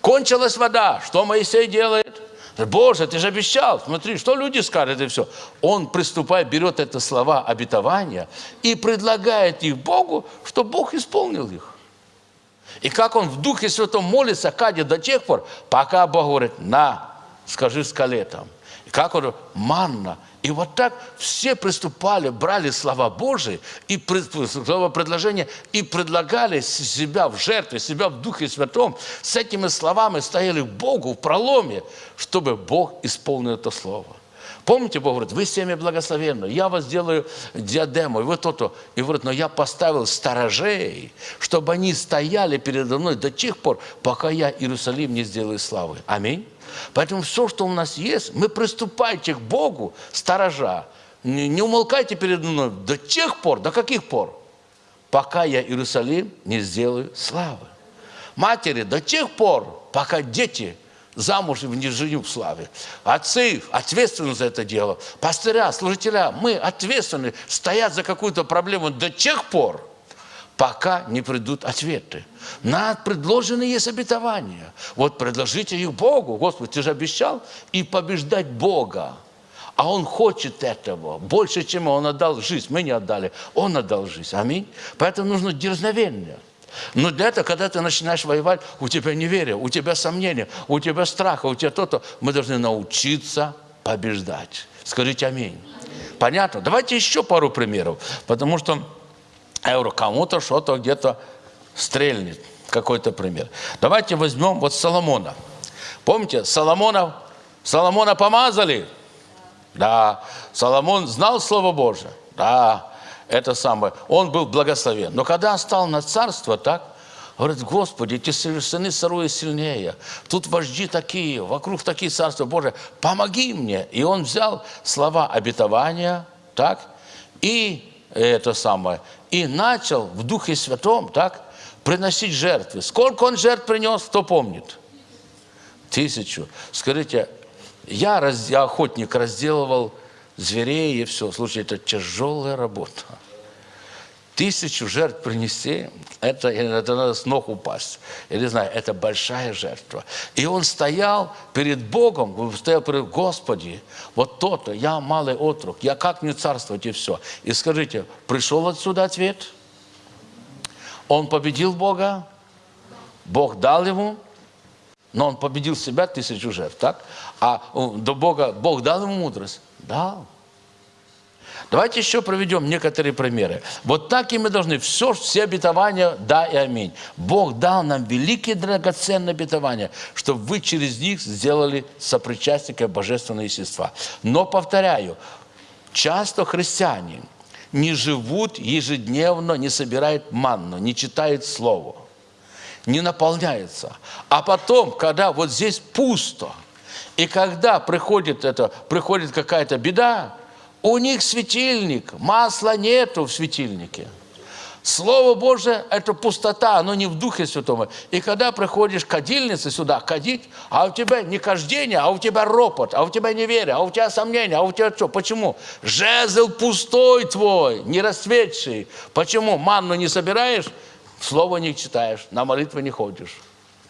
Кончилась вода. Что Моисей делает? Боже, ты же обещал. Смотри, что люди скажут и все. Он, приступая, берет это слова обетования и предлагает их Богу, чтобы Бог исполнил их. И как он в Духе Святом молится, кадит до тех пор, пока Бог говорит, на, скажи скале там. Как он, манна. И вот так все приступали, брали слова Божии, и слова предложения, и предлагали себя в жертве, себя в Духе Святом. С этими словами стояли к Богу в проломе, чтобы Бог исполнил это слово. Помните, Бог говорит, вы семя благословенны, я вас сделаю диадему, и вы то-то. И говорит, но я поставил сторожей, чтобы они стояли передо мной до тех пор, пока я Иерусалим не сделаю славы. Аминь. Поэтому все, что у нас есть, мы приступайте к Богу, сторожа. Не, не умолкайте передо мной до тех пор, до каких пор? Пока я Иерусалим не сделаю славы. Матери, до тех пор, пока дети замуж и не женю в славе. Отцы ответственны за это дело. Пастыря, служителя, мы ответственны, стоят за какую-то проблему до тех пор, пока не придут ответы. На предложены есть обетования. Вот предложите их Богу. Господи, ты же обещал и побеждать Бога. А Он хочет этого больше, чем Он отдал жизнь. Мы не отдали, Он отдал жизнь. Аминь. Поэтому нужно дерзновение. Но для этого, когда ты начинаешь воевать, у тебя неверие, у тебя сомнения, у тебя страха, у тебя то-то. Мы должны научиться побеждать. Скажите аминь. Понятно? Давайте еще пару примеров. Потому что говорю, кому-то что-то где-то стрельнет. Какой-то пример. Давайте возьмем вот Соломона. Помните, Соломона, Соломона помазали? Да. Соломон знал Слово Божие? Да. Это самое. Он был благословен. Но когда стал на царство, так, говорит, Господи, эти сыны сырое сильнее. Тут вожди такие, вокруг такие царства Божие. Помоги мне. И он взял слова обетования, так, и это самое, и начал в Духе Святом, так, приносить жертвы. Сколько он жертв принес, кто помнит? Тысячу. Скажите, я, раз, я охотник, разделывал зверей и все. Слушайте, это тяжелая работа. Тысячу жертв принести, это, это надо с ног упасть. Я не знаю, это большая жертва. И он стоял перед Богом, стоял перед Господи, вот то-то, я малый отрок, я как не царствовать и все. И скажите, пришел отсюда ответ? Он победил Бога, Бог дал ему, но он победил себя тысячу жертв, так? А э, до Бога, Бог дал ему мудрость? Дал. Давайте еще проведем некоторые примеры. Вот так и мы должны все, все обетования, да и аминь. Бог дал нам великие драгоценные обетования, чтобы вы через них сделали сопричастника божественного естества. Но, повторяю, часто христиане не живут ежедневно, не собирают манну, не читают Слово, не наполняются. А потом, когда вот здесь пусто, и когда приходит, это, приходит какая-то беда, у них светильник, масла нету в светильнике. Слово Божие – это пустота, оно не в Духе Святом. И когда приходишь кадильнице сюда кадить, а у тебя не кождение, а у тебя ропот, а у тебя неверие, а у тебя сомнения, а у тебя что? Почему? Жезл пустой твой, не расцветший. Почему? Манну не собираешь, слово не читаешь, на молитвы не ходишь.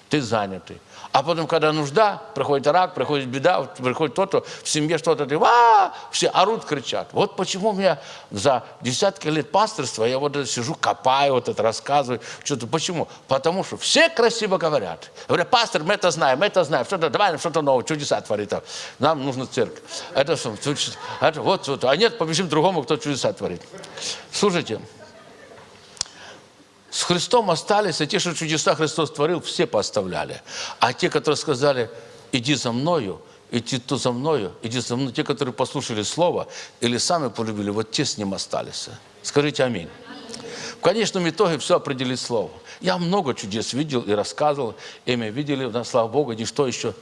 Ты занятый. А потом, когда нужда, приходит рак, приходит беда, приходит то-то, в семье что-то, ты, а, все орут, кричат. Вот почему меня за десятки лет пасторства я вот сижу, копаю, вот это рассказываю, что-то. Почему? Потому что все красиво говорят. Говорят, пастор, мы это знаем, мы это знаем, что-то, давай что-то новое, чудеса творит. Нам нужна церковь. Это, это вот, вот, а нет, побежим другому, кто чудеса творит. Слушайте, с Христом остались, а те, что чудеса Христос творил, все поставляли. А те, которые сказали, иди за мною, идти то за мною, иди за мной. Те, которые послушали Слово или сами полюбили, вот те с ним остались. Скажите аминь. В конечном итоге все определит Слово. Я много чудес видел и рассказывал, и мы видели, у нас, слава Богу, ничто еще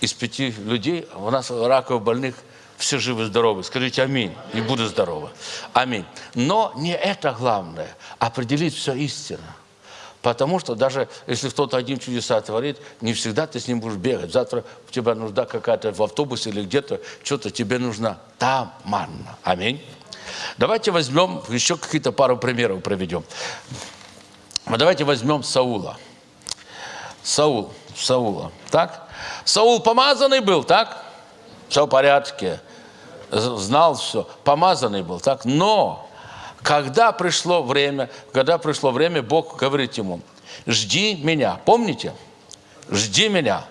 из пяти людей, у нас раковых больных все живы-здоровы. Скажите аминь, и будут здоровы. Аминь. Но не это главное, определить все истинно. Потому что даже если кто-то один чудеса творит, не всегда ты с ним будешь бегать. Завтра у тебя нужда какая-то в автобусе или где-то, что-то тебе нужна. Там манна. Аминь. Давайте возьмем, еще какие-то пару примеров проведем. Давайте возьмем Саула. Саул, Саула, так? Саул помазанный был, так? Все в порядке. Знал все. Помазанный был, так? Но когда пришло время, когда пришло время, Бог говорит ему, жди меня. Помните? Жди меня.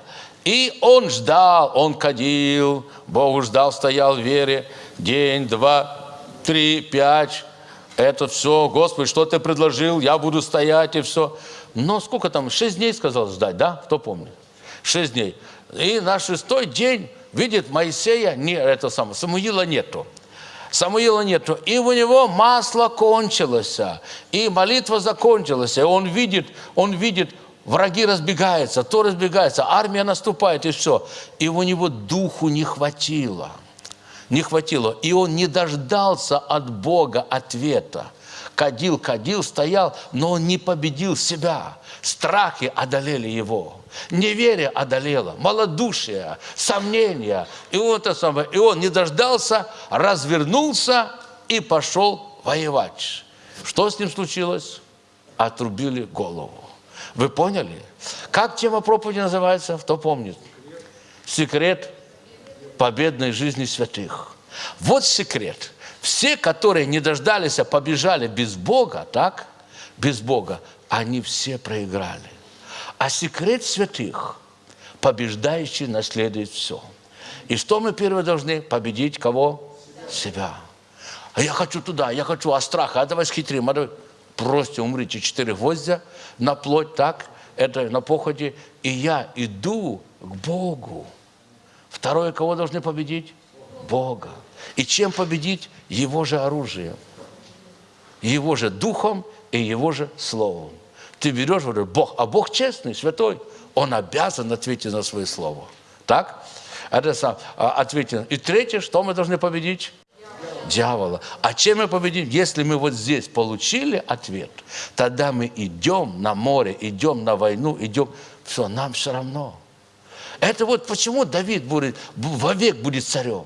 И он ждал, он кадил, Богу ждал, стоял в вере. День, два, три, пять. Это все, Господи, что ты предложил, я буду стоять и все. Но сколько там, шесть дней сказал ждать, да? Кто помнит? Шесть дней. И на шестой день видит Моисея, не, это самое, Самуила нету. Самуила нету. И у него масло кончилось, и молитва закончилась. И он видит, он видит, враги разбегаются, то разбегается, армия наступает, и все. И у него духу не хватило. Не хватило. И он не дождался от Бога ответа. Кадил, кадил, стоял, но он не победил себя. Страхи одолели его. Неверие одолело, малодушие, сомнения. И он, это самое, и он не дождался, развернулся и пошел воевать. Что с ним случилось? Отрубили голову. Вы поняли? Как тема проповеди называется? Кто помнит? Секрет победной жизни святых. Вот секрет. Все, которые не дождались, а побежали без Бога, так? Без Бога, они все проиграли. А секрет святых, побеждающий наследует все. И что мы первое должны? Победить кого? Себя. А я хочу туда, я хочу, а страха, а давай схитрим, а давай. Просто умрите четыре гвоздя на плоть, так, это на походе, и я иду к Богу. Второе, кого должны победить? Бога. И чем победить? Его же оружием. Его же духом и его же словом. Ты берешь, говоришь, Бог, а Бог честный, святой, Он обязан ответить на свое слово. Так? Это сам, а, ответить. И третье, что мы должны победить? Дьявола. А чем мы победим? Если мы вот здесь получили ответ, тогда мы идем на море, идем на войну, идем, все, нам все равно. Это вот почему Давид будет, вовек будет царем.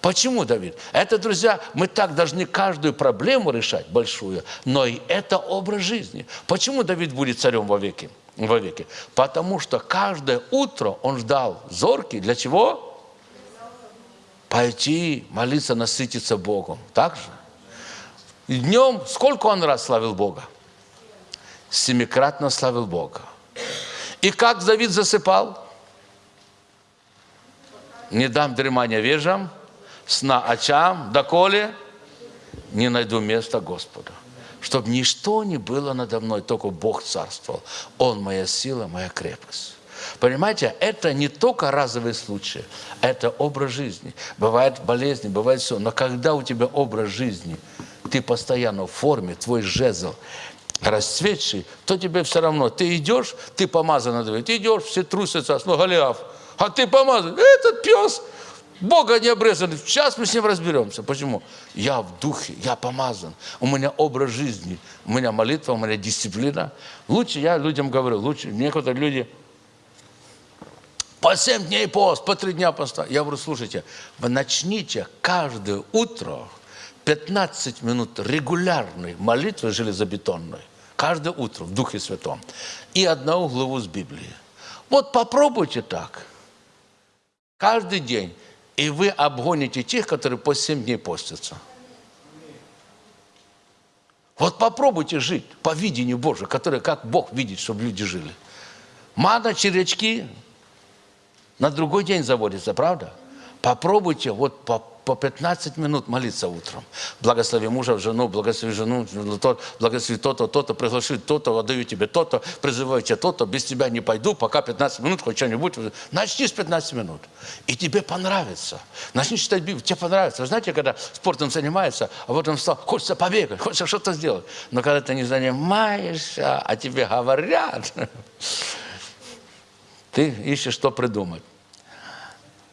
Почему, Давид? Это, друзья, мы так должны каждую проблему решать, большую, но и это образ жизни. Почему Давид будет царем вовеки? вовеки? Потому что каждое утро он ждал зорки. Для чего? Пойти молиться, насытиться Богом. Так же? И днем сколько он раз славил Бога? Семикратно славил Бога. И как Давид засыпал? Не дам дремания вежам, сна очам, доколе не найду места Господа. Чтобы ничто не было надо мной, только Бог царствовал. Он моя сила, моя крепость. Понимаете, это не только разовый случай, это образ жизни. Бывают болезни, бывает все. Но когда у тебя образ жизни, ты постоянно в форме, твой жезл расцветший, то тебе все равно. Ты идешь, ты помазан, ты идешь, все трусятся, ну, Голиаф, а ты помазан. Этот пес, Бога не обрезаны. Сейчас мы с ним разберемся. Почему? Я в духе, я помазан. У меня образ жизни, у меня молитва, у меня дисциплина. Лучше я людям говорю, лучше некоторые люди по 7 дней пост, по 3 дня поста. Я говорю, слушайте, вы начните каждое утро 15 минут регулярной молитвы железобетонной. Каждое утро в Духе Святом. И одну главу с Библии. Вот попробуйте так. Каждый день и вы обгоните тех, которые по 7 дней постятся. Вот попробуйте жить по видению Божию, которое как Бог видит, чтобы люди жили. Мана, червячки на другой день заводятся, правда? Попробуйте вот по по 15 минут молиться утром. Благослови мужа, жену, благослови жену, тот, благослови то-то, то-то, приглаши то-то, отдаю тебе то-то, призываю тебя то-то, без тебя не пойду, пока 15 минут, хоть что-нибудь. Начни с 15 минут. И тебе понравится. Начни читать Библию, тебе понравится. Знаете, когда спортом занимается, а потом встал, хочется побегать, хочется что-то сделать. Но когда ты не занимаешься, а тебе говорят, ты ищешь, что придумать.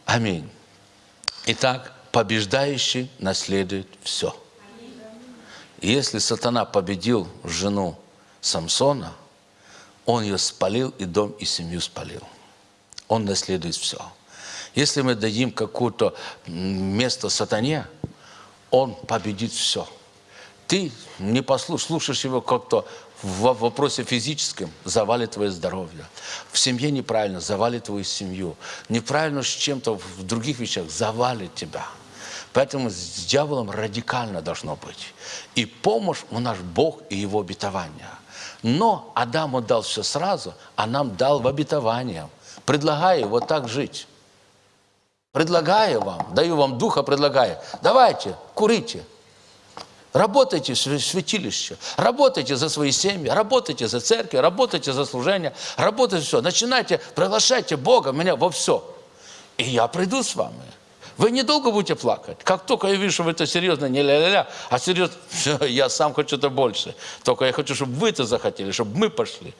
Аминь. Итак, побеждающий наследует все. Если сатана победил жену Самсона, он ее спалил, и дом, и семью спалил. Он наследует все. Если мы дадим какое-то место сатане, он победит все. Ты не послушаешь, слушаешь его как-то в вопросе физическом завалит твое здоровье. В семье неправильно, завалит твою семью. Неправильно с чем-то в других вещах, завалит тебя. Поэтому с дьяволом радикально должно быть. И помощь у наш Бог и Его обетование. Но Адаму дал все сразу, а нам дал в обетование. Предлагаю вот так жить. Предлагаю вам, даю вам духа, предлагаю. Давайте, курите, Работайте в святилище, работайте за свои семьи, работайте за церковь, работайте за служение, работайте все. Начинайте, приглашайте Бога меня во все. И я приду с вами. Вы недолго будете плакать. Как только я вижу, что вы это серьезно, не ля-ля-ля, а серьезно, все, я сам хочу это больше. Только я хочу, чтобы вы это захотели, чтобы мы пошли.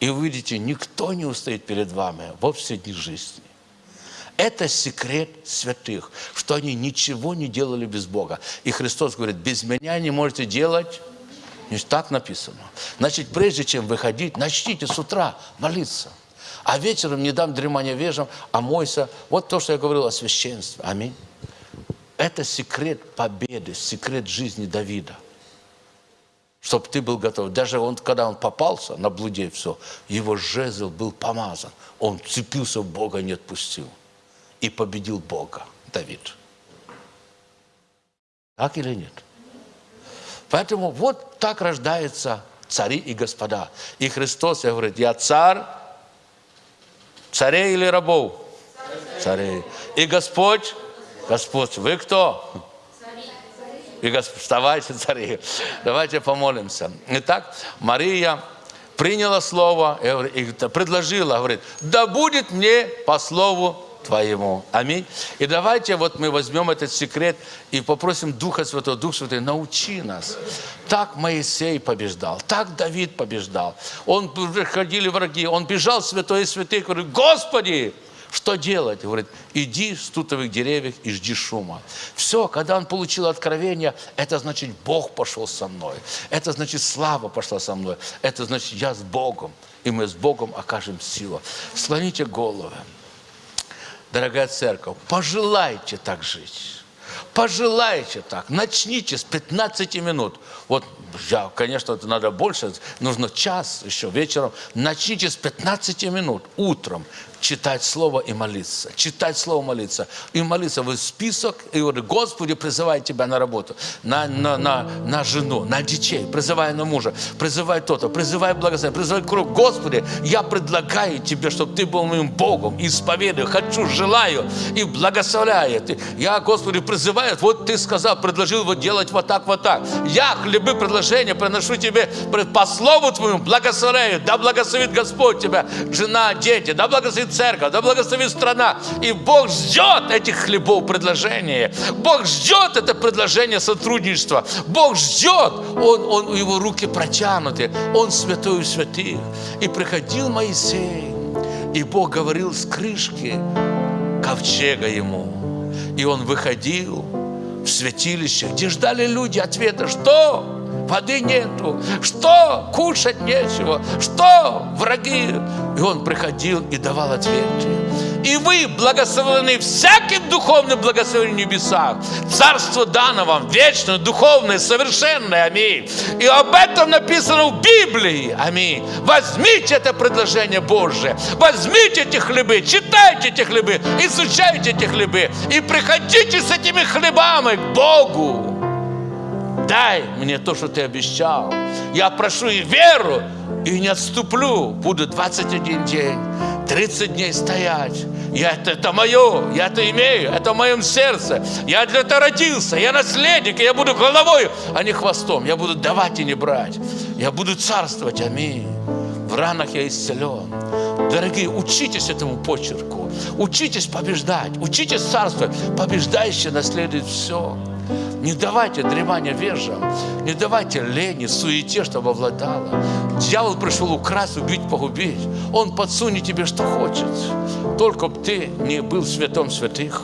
И вы видите, никто не устоит перед вами во все дни жизни. Это секрет святых, что они ничего не делали без Бога. И Христос говорит, без меня не можете делать так написано. Значит, прежде чем выходить, начните с утра молиться. А вечером не дам дремания вежам, а мойся. Вот то, что я говорил о священстве. Аминь. Это секрет победы, секрет жизни Давида. Чтобы ты был готов. Даже он, когда он попался на блуде, все, его жезл был помазан. Он цепился в Бога, не отпустил и победил Бога, Давид. Так или нет? Поэтому вот так рождаются цари и господа. И Христос говорит, я царь, царей или рабов? Царей. И Господь, Господь, вы кто? И Господь, вставайте, цари. Давайте помолимся. Итак, Мария приняла слово и предложила, говорит, да будет мне по слову Твоему. Аминь. И давайте вот мы возьмем этот секрет и попросим Духа Святого, Дух Святой, научи нас. Так Моисей побеждал, так Давид побеждал. Он приходили враги, он бежал святой и святых, говорит, Господи, что делать? Говорит, иди с тутовых деревьев и жди шума. Все, когда он получил откровение, это значит, Бог пошел со мной. Это значит, слава пошла со мной. Это значит, я с Богом. И мы с Богом окажем силу. Слоните головы дорогая церковь, пожелайте так жить. Пожелайте так, начните с 15 минут. Вот, я, конечно, это надо больше, нужно час еще вечером. Начните с 15 минут утром читать Слово и молиться. Читать Слово, молиться. И молиться в список, и говорит, Господи, призывай Тебя на работу, на, на, на, на жену, на детей, призывай на мужа, призывай то-то, призывай благословение, призывай круг. Господи, я предлагаю Тебе, чтобы Ты был моим Богом, исповедую, хочу, желаю и благословляю. Я, Господи, призываю, вот Ты сказал, предложил вот делать вот так, вот так. Я хлебы предложения приношу Тебе по Слову Твоему, благословляю, да благословит Господь Тебя, жена, дети, да благословит церковь, да благословит страна. И Бог ждет этих хлебов предложения. Бог ждет это предложение сотрудничества. Бог ждет. Он, он, его руки протянуты. Он святой у святых. И приходил Моисей, и Бог говорил с крышки ковчега ему. И он выходил в святилище, где ждали люди ответа, что? Воды нету, что кушать нечего, что враги. И он приходил и давал ответы. И вы благословлены всяким духовным благословением в небесах. Царство дано вам вечное, духовное, совершенное. Аминь. И об этом написано в Библии. Аминь. Возьмите это предложение Божие. Возьмите эти хлебы, читайте эти хлебы, изучайте эти хлебы. И приходите с этими хлебами к Богу дай мне то, что ты обещал. Я прошу и веру, и не отступлю. Буду 21 день, 30 дней стоять, Я это, это мое, я это имею, это в моем сердце. Я для этого родился, я наследник, и я буду головой, а не хвостом. Я буду давать и не брать. Я буду царствовать, аминь. В ранах я исцелен. Дорогие, учитесь этому почерку. Учитесь побеждать. Учитесь царствовать. Побеждающий наследует все. Не давайте дремания вежам, не давайте лени, суете, чтобы обладала. Дьявол пришел украсть, убить, погубить. Он подсунет тебе, что хочет. Только бы ты не был святом святых.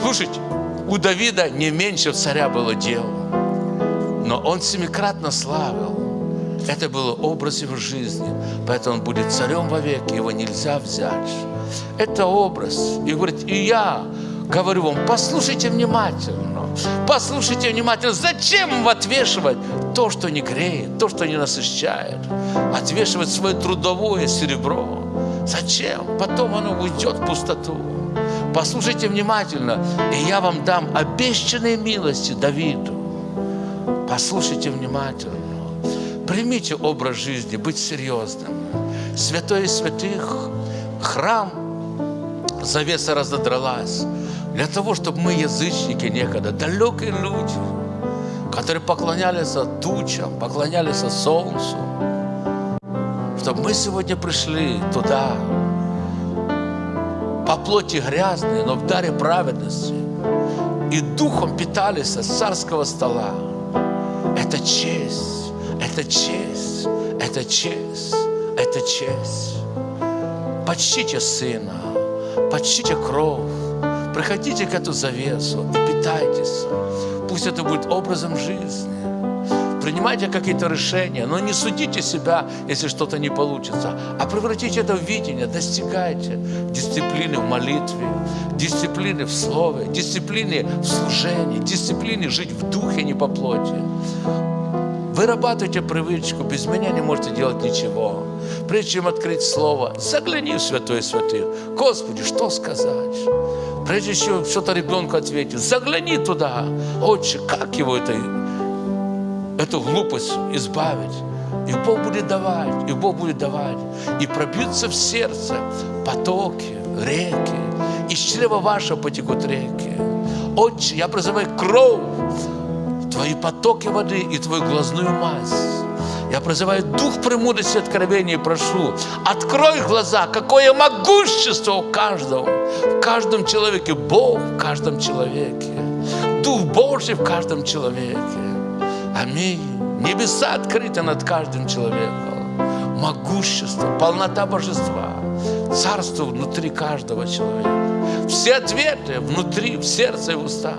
Слушайте, у Давида не меньше царя было дел, но он семикратно славил. Это было образ его жизни, поэтому он будет царем вовек, его нельзя взять. Это образ. И говорит, и я говорю вам, послушайте внимательно, послушайте внимательно, зачем отвешивать то, что не греет, то, что не насыщает, отвешивать свое трудовое серебро? Зачем? Потом оно уйдет в пустоту. Послушайте внимательно, и я вам дам обещанные милости Давиду. Послушайте внимательно. Примите образ жизни, быть серьезным. Святой святых, храм, завеса разодралась. Для того, чтобы мы, язычники некогда, далекие люди, которые поклонялись тучам, поклонялись солнцу, чтобы мы сегодня пришли туда, по плоти грязные, но в даре праведности, и духом питались с царского стола. Это честь, это честь, это честь, это честь. Почтите Сына, почтите кровь, приходите к эту завесу и питайтесь. Пусть это будет образом жизни. Принимайте какие-то решения, но не судите себя, если что-то не получится, а превратите это в видение, достигайте дисциплины в молитве, дисциплины в слове, дисциплины в служении, дисциплины жить в духе, не по плоти. Вырабатывайте привычку, без меня не можете делать ничего. Прежде чем открыть слово, загляни в святой святых. Господи, что сказать? Прежде чем что-то ребенку ответить, загляни туда. Отче, как его это, эту глупость избавить? И Бог будет давать, и Бог будет давать. И пробьются в сердце потоки, реки. Из чрева вашего потекут реки. Отче, я призываю кровь Твои потоки воды и Твою глазную мазь. Я призываю Дух премудрости откровения и прошу, открой глаза, какое могущество у каждого, в каждом человеке, Бог в каждом человеке, Дух Божий в каждом человеке. Аминь. Небеса открыты над каждым человеком. Могущество, полнота божества, царство внутри каждого человека. Все ответы внутри, в сердце и в устах.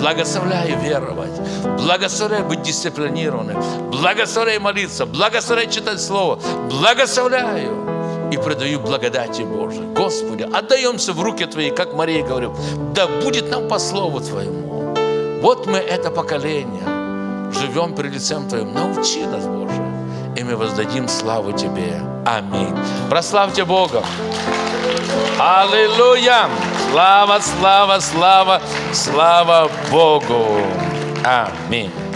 Благословляю веровать, благословляю быть дисциплинированным, благословляю молиться, благословляю читать Слово, благословляю и предаю благодати Божией. Господи, отдаемся в руки Твои, как Мария говорит, да будет нам по Слову Твоему. Вот мы, это поколение, живем перед лицем Твоим. Научи нас, Боже, и мы воздадим славу Тебе. Аминь. Прославьте Бога. Аллилуйя! Слава, слава, слава, слава Богу! Аминь.